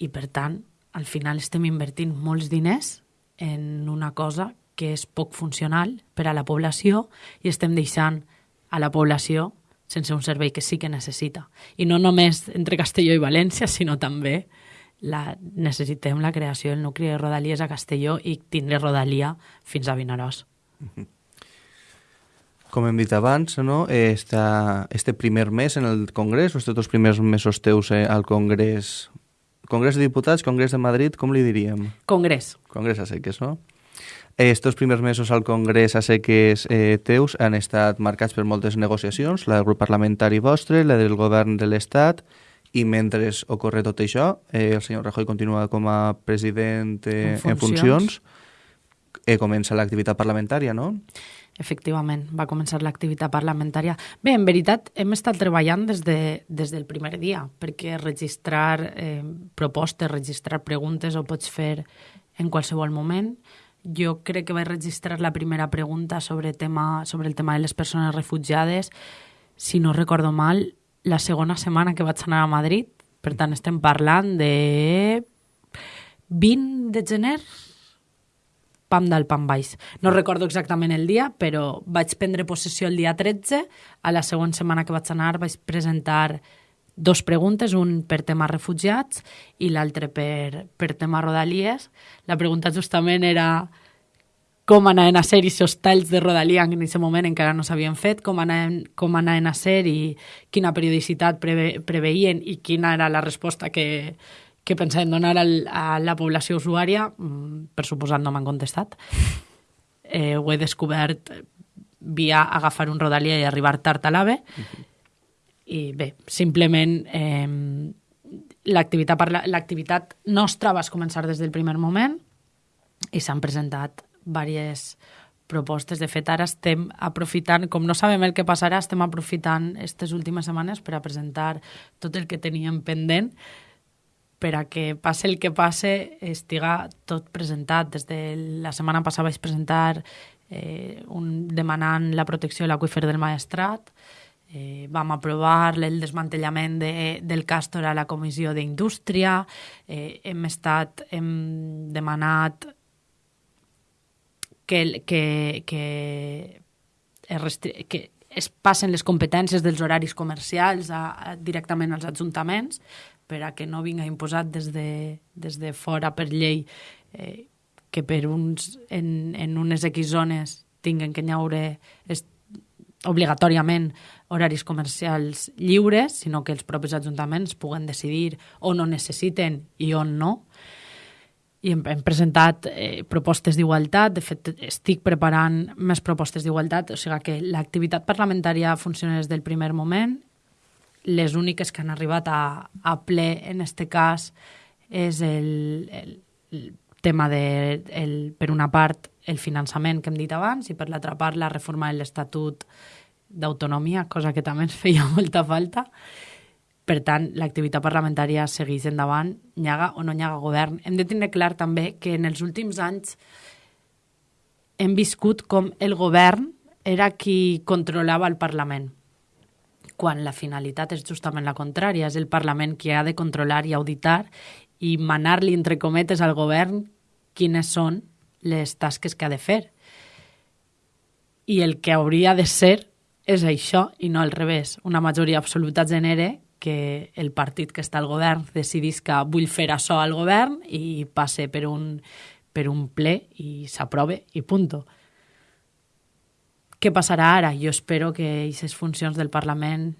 i, per tant, al final estem invertint molts diners en una cosa que és poc funcional per a la població i estem deixant a la població sense un servei que sí que necessita. I no només entre Castelló i València, sinó també la, necessitem la creació del nucli de Rodalies a Castelló i tindre Rodalia fins a Vinaròs. Com hem dit abans, no? Esta, este primer mes en el Congrés, o estos dos primers mesos teus eh, al Congrés, Congrés de Diputats, Congrés de Madrid, com li diríem? Congrés. Congrés a seques, no? Estos primers mesos al Congrés a seques eh, teus han estat marcats per moltes negociacions, la del grup parlamentari vostre, la del govern de l'Estat, i mentre ocorre tot això, eh, el senyor Rajoy continua com a president eh, en funcions, en funcions eh, comença l'activitat parlamentària, no? Efectivament, va començar l'activitat parlamentària. Bé, en veritat, hem estat treballant des, de, des del primer dia, perquè registrar eh, propostes, registrar preguntes ho pots fer en qualsevol moment. Jo crec que vaig registrar la primera pregunta sobre, tema, sobre el tema de les persones refugiades, si no recordo mal, la segona setmana que vaig anar a Madrid, Per tant, estem parlant de 20 de gener, pam del pam baix. No recordo exactament el dia, però vaig prendre possessió el dia 13. A la següent setmana que vaig anar vaig presentar dos preguntes, un per tema refugiats i l'altre per, per tema rodalies. La pregunta justament era com anaven a ser aquests talls de rodalia en aquest moment encara no s'havien fet, com anaven, com anaven a ser i quina periodicitat preve, preveien i quina era la resposta que, que pensaven donar al, a la població usuària, mm, per suposat no m'han contestat. <laughs> Eh, ho he descobert via agafar un rodalia i arribar tard a l'AVE. Uh -huh. I bé, simplement eh, l'activitat nostra va començar des del primer moment i s'han presentat diverses propostes. De fet, ara estem aprofitant, com no sabem el que passarà, estem aprofitant aquestes últimes setmanes per a presentar tot el que teníem pendent per a que passe el que passe estiga tot presentat. Des de la setmana passada vaig presentar eh, un, demanant la protecció de l'aqüífer del Maestrat, eh, vam aprovar el desmantellament de, del Càstor a la Comissió d'Indústria, eh, hem estat, hem demanat que, que, que, es que es passen les competències dels horaris comercials a, a, directament als ajuntaments per a que no vinga imposat des de, des de fora per llei eh, que per uns, en, en unes X zones tinguen que hi obligatòriament horaris comercials lliures, sinó que els propis ajuntaments puguen decidir on ho necessiten i on no. I hem, hem presentat eh, propostes d'igualtat, de fet estic preparant més propostes d'igualtat, o sigui que l'activitat parlamentària funciona des del primer moment, les úniques que han arribat a, a ple en aquest cas és el, el, el tema de, el, per una part, el finançament que hem dit abans i per l'altra part la reforma de l'Estatut d'autonomia, cosa que també ens feia <laughs> molta falta. Per tant, l'activitat parlamentària segueix endavant, nyaga o no nyaga govern. Hem de tenir clar també que en els últims anys hem viscut com el govern era qui controlava el Parlament, quan la finalitat és justament la contrària, és el Parlament qui ha de controlar i auditar i manar-li, entre cometes, al govern quines són les tasques que ha de fer. I el que hauria de ser és això i no al revés. Una majoria absoluta genere que el partit que està al govern decidís que vull fer això al govern i passe per un, per un ple i s'aprove i punto. Què passarà ara? Jo espero que aquestes funcions del Parlament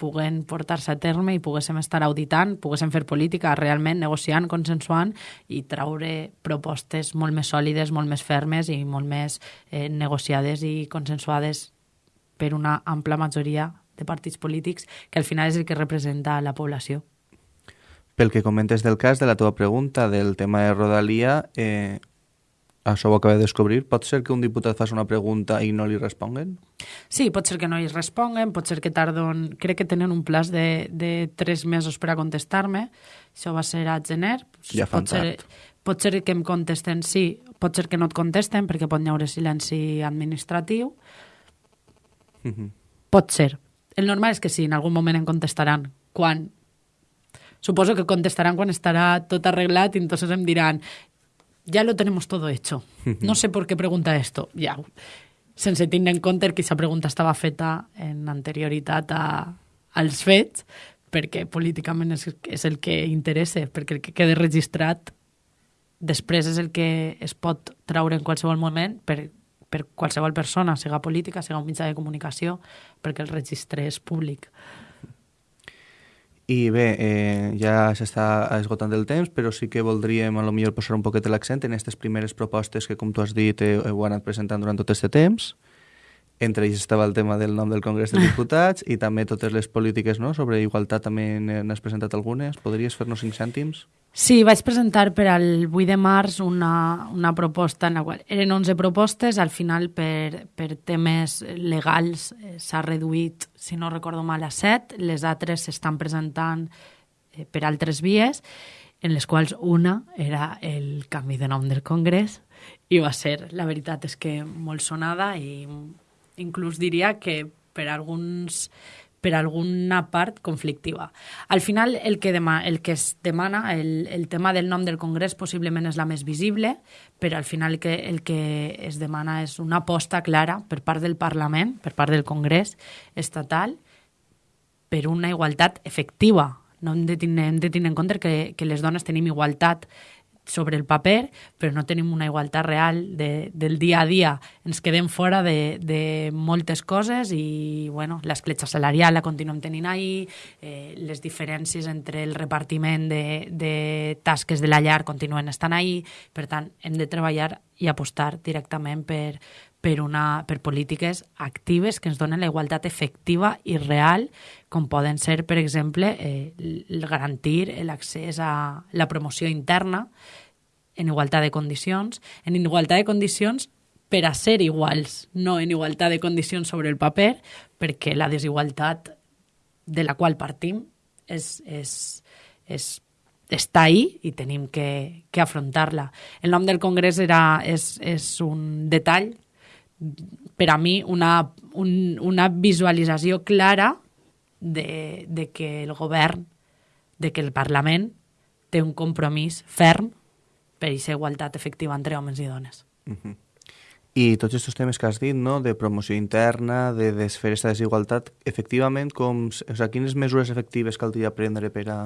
puguen portar-se a terme i poguéssim estar auditant, poguéssim fer política realment negociant, consensuant i traure propostes molt més sòlides, molt més fermes i molt més eh, negociades i consensuades per una ampla majoria de partits polítics, que al final és el que representa la població. Pel que comentes del cas, de la teva pregunta, del tema de Rodalia, eh, això ho acaba de descobrir. Pot ser que un diputat faci una pregunta i no li responguen? Sí, pot ser que no li responguen, pot ser que tardon... Crec que tenen un plaç de, de tres mesos per a contestar-me. Això va ser a gener. Ja fan pot ser, pot ser que em contesten sí, pot ser que no et contesten perquè pot hi haure silenci administratiu. Uh -huh. Pot ser, el normal és que sí, en algun moment em contestaran. Quan? Suposo que contestaran quan estarà tot arreglat i entonces em diran ya lo tenemos todo hecho. No sé por qué pregunta esto. Ja, sense tindre en compte que aquesta pregunta estava feta en anterioritat a, als fets, perquè políticament és, és el que interessa, perquè el que quede registrat després és el que es pot traure en qualsevol moment per per qualsevol persona, siga política, siga un mitjà de comunicació, perquè el registre és públic. I bé, eh, ja s'està esgotant el temps, però sí que voldríem a lo millor posar un poquet l'accent en aquestes primeres propostes que, com tu has dit, heu, heu anat presentant durant tot aquest temps. Entre ells estava el tema del nom del Congrés dels <laughs> Diputats i també totes les polítiques no? sobre igualtat també n'has presentat algunes. Podries fer-nos cinc cèntims? Sí, vaig presentar per al 8 de març una, una proposta en la qual eren 11 propostes, al final per, per temes legals eh, s'ha reduït, si no recordo mal, a 7, les altres s'estan presentant eh, per altres vies, en les quals una era el canvi de nom del Congrés i va ser, la veritat és que molt sonada i inclús diria que per alguns per alguna part conflictiva. Al final, el que, dema, el que es demana, el, el tema del nom del Congrés possiblement és la més visible, però al final el que, el que es demana és una aposta clara per part del Parlament, per part del Congrés estatal, per una igualtat efectiva. No hem de tenir, hem de tenir en compte que, que les dones tenim igualtat sobre el paper, però no tenim una igualtat real de, del dia a dia. Ens quedem fora de, de moltes coses i bueno, l'escletxa salarial la continuem tenint ahí, eh, les diferències entre el repartiment de, de tasques de la llar continuen estant ahí, per tant, hem de treballar i apostar directament per, per, una, per polítiques actives que ens donen la igualtat efectiva i real, com poden ser, per exemple, eh, el garantir l'accés a la promoció interna, en igualtat de condicions, en igualtat de condicions per a ser iguals, no en igualtat de condicions sobre el paper, perquè la desigualtat de la qual partim és, és, és, està ahí i tenim que, que afrontar-la. El nom del Congrés era, és, és un detall, per a mi, una, un, una visualització clara de, de que el govern, de que el Parlament té un compromís ferm per aquesta igualtat efectiva entre homes i dones. Uh -huh. I tots aquests temes que has dit, no? de promoció interna, de desfer aquesta desigualtat, efectivament, com, o sigui, quines mesures efectives caldria prendre per a...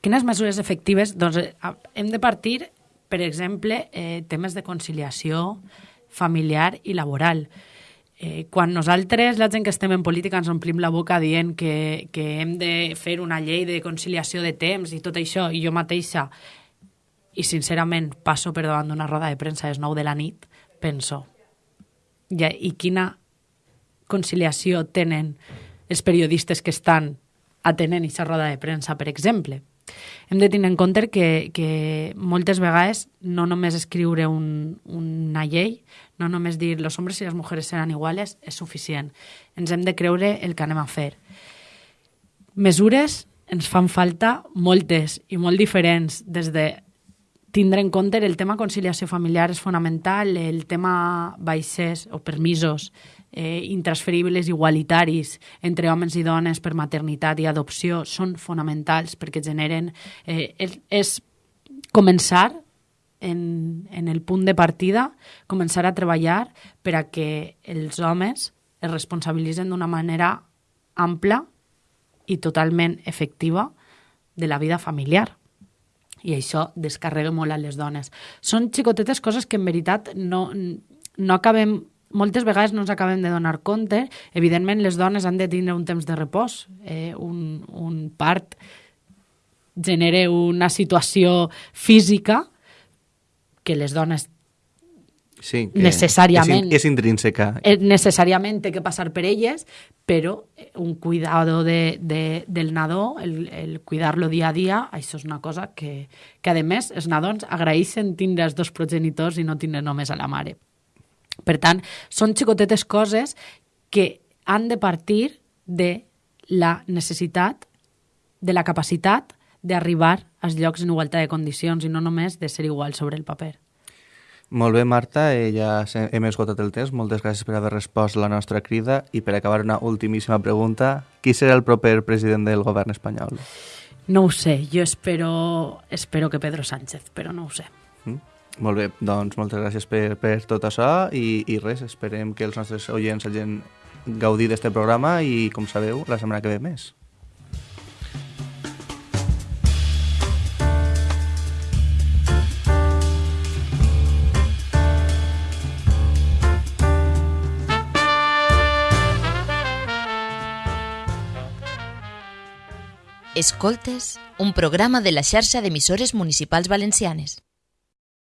Quines mesures efectives? Doncs eh, hem de partir, per exemple, eh, temes de conciliació familiar i laboral. Eh, quan nosaltres, la gent que estem en política, ens omplim la boca dient que, que hem de fer una llei de conciliació de temps i tot això, i jo mateixa i sincerament passo per davant d'una roda de premsa a les 9 de la nit, penso, ja, i quina conciliació tenen els periodistes que estan atenent aquesta roda de premsa, per exemple. Hem de tenir en compte que, que moltes vegades no només escriure un, una llei, no només dir los hombres i les mujeres seran iguales és suficient. Ens hem de creure el que anem a fer. Mesures ens fan falta moltes i molt diferents, des de tindre en compte el tema conciliació familiar és fonamental, el tema baixers o permisos eh, intransferibles igualitaris entre homes i dones per maternitat i adopció són fonamentals perquè generen... Eh, és, és començar en, en el punt de partida, començar a treballar per a que els homes es responsabilitzen d'una manera ampla i totalment efectiva de la vida familiar i això descarrega molt a les dones. Són xicotetes coses que en veritat no, no acabem moltes vegades no ens acabem de donar compte. Evidentment, les dones han de tindre un temps de repòs. Eh, un, un part genera una situació física que les dones sí, que necessàriament... És, és intrínseca. Eh, necessàriament té que passar per elles, però eh, un cuidado de, de, del nadó, el, el cuidar-lo dia a dia, això és una cosa que, que a més, els nadons agraeixen tindre els dos progenitors i no tindre només a la mare. Per tant, són xicotetes coses que han de partir de la necessitat, de la capacitat d'arribar als llocs en igualtat de condicions i no només de ser igual sobre el paper. Molt bé, Marta, eh, ja hem esgotat el temps. Moltes gràcies per haver respost la nostra crida. I per acabar, una ultimíssima pregunta. Qui serà el proper president del govern espanyol? No ho sé. Jo espero, espero que Pedro Sánchez, però no ho sé. Molt bé, doncs moltes gràcies per, per tot això i, i res, esperem que els nostres oients hagin gaudit d'aquest programa i, com sabeu, la setmana que ve més. Escoltes, un programa de la xarxa d'emissores municipals valencianes.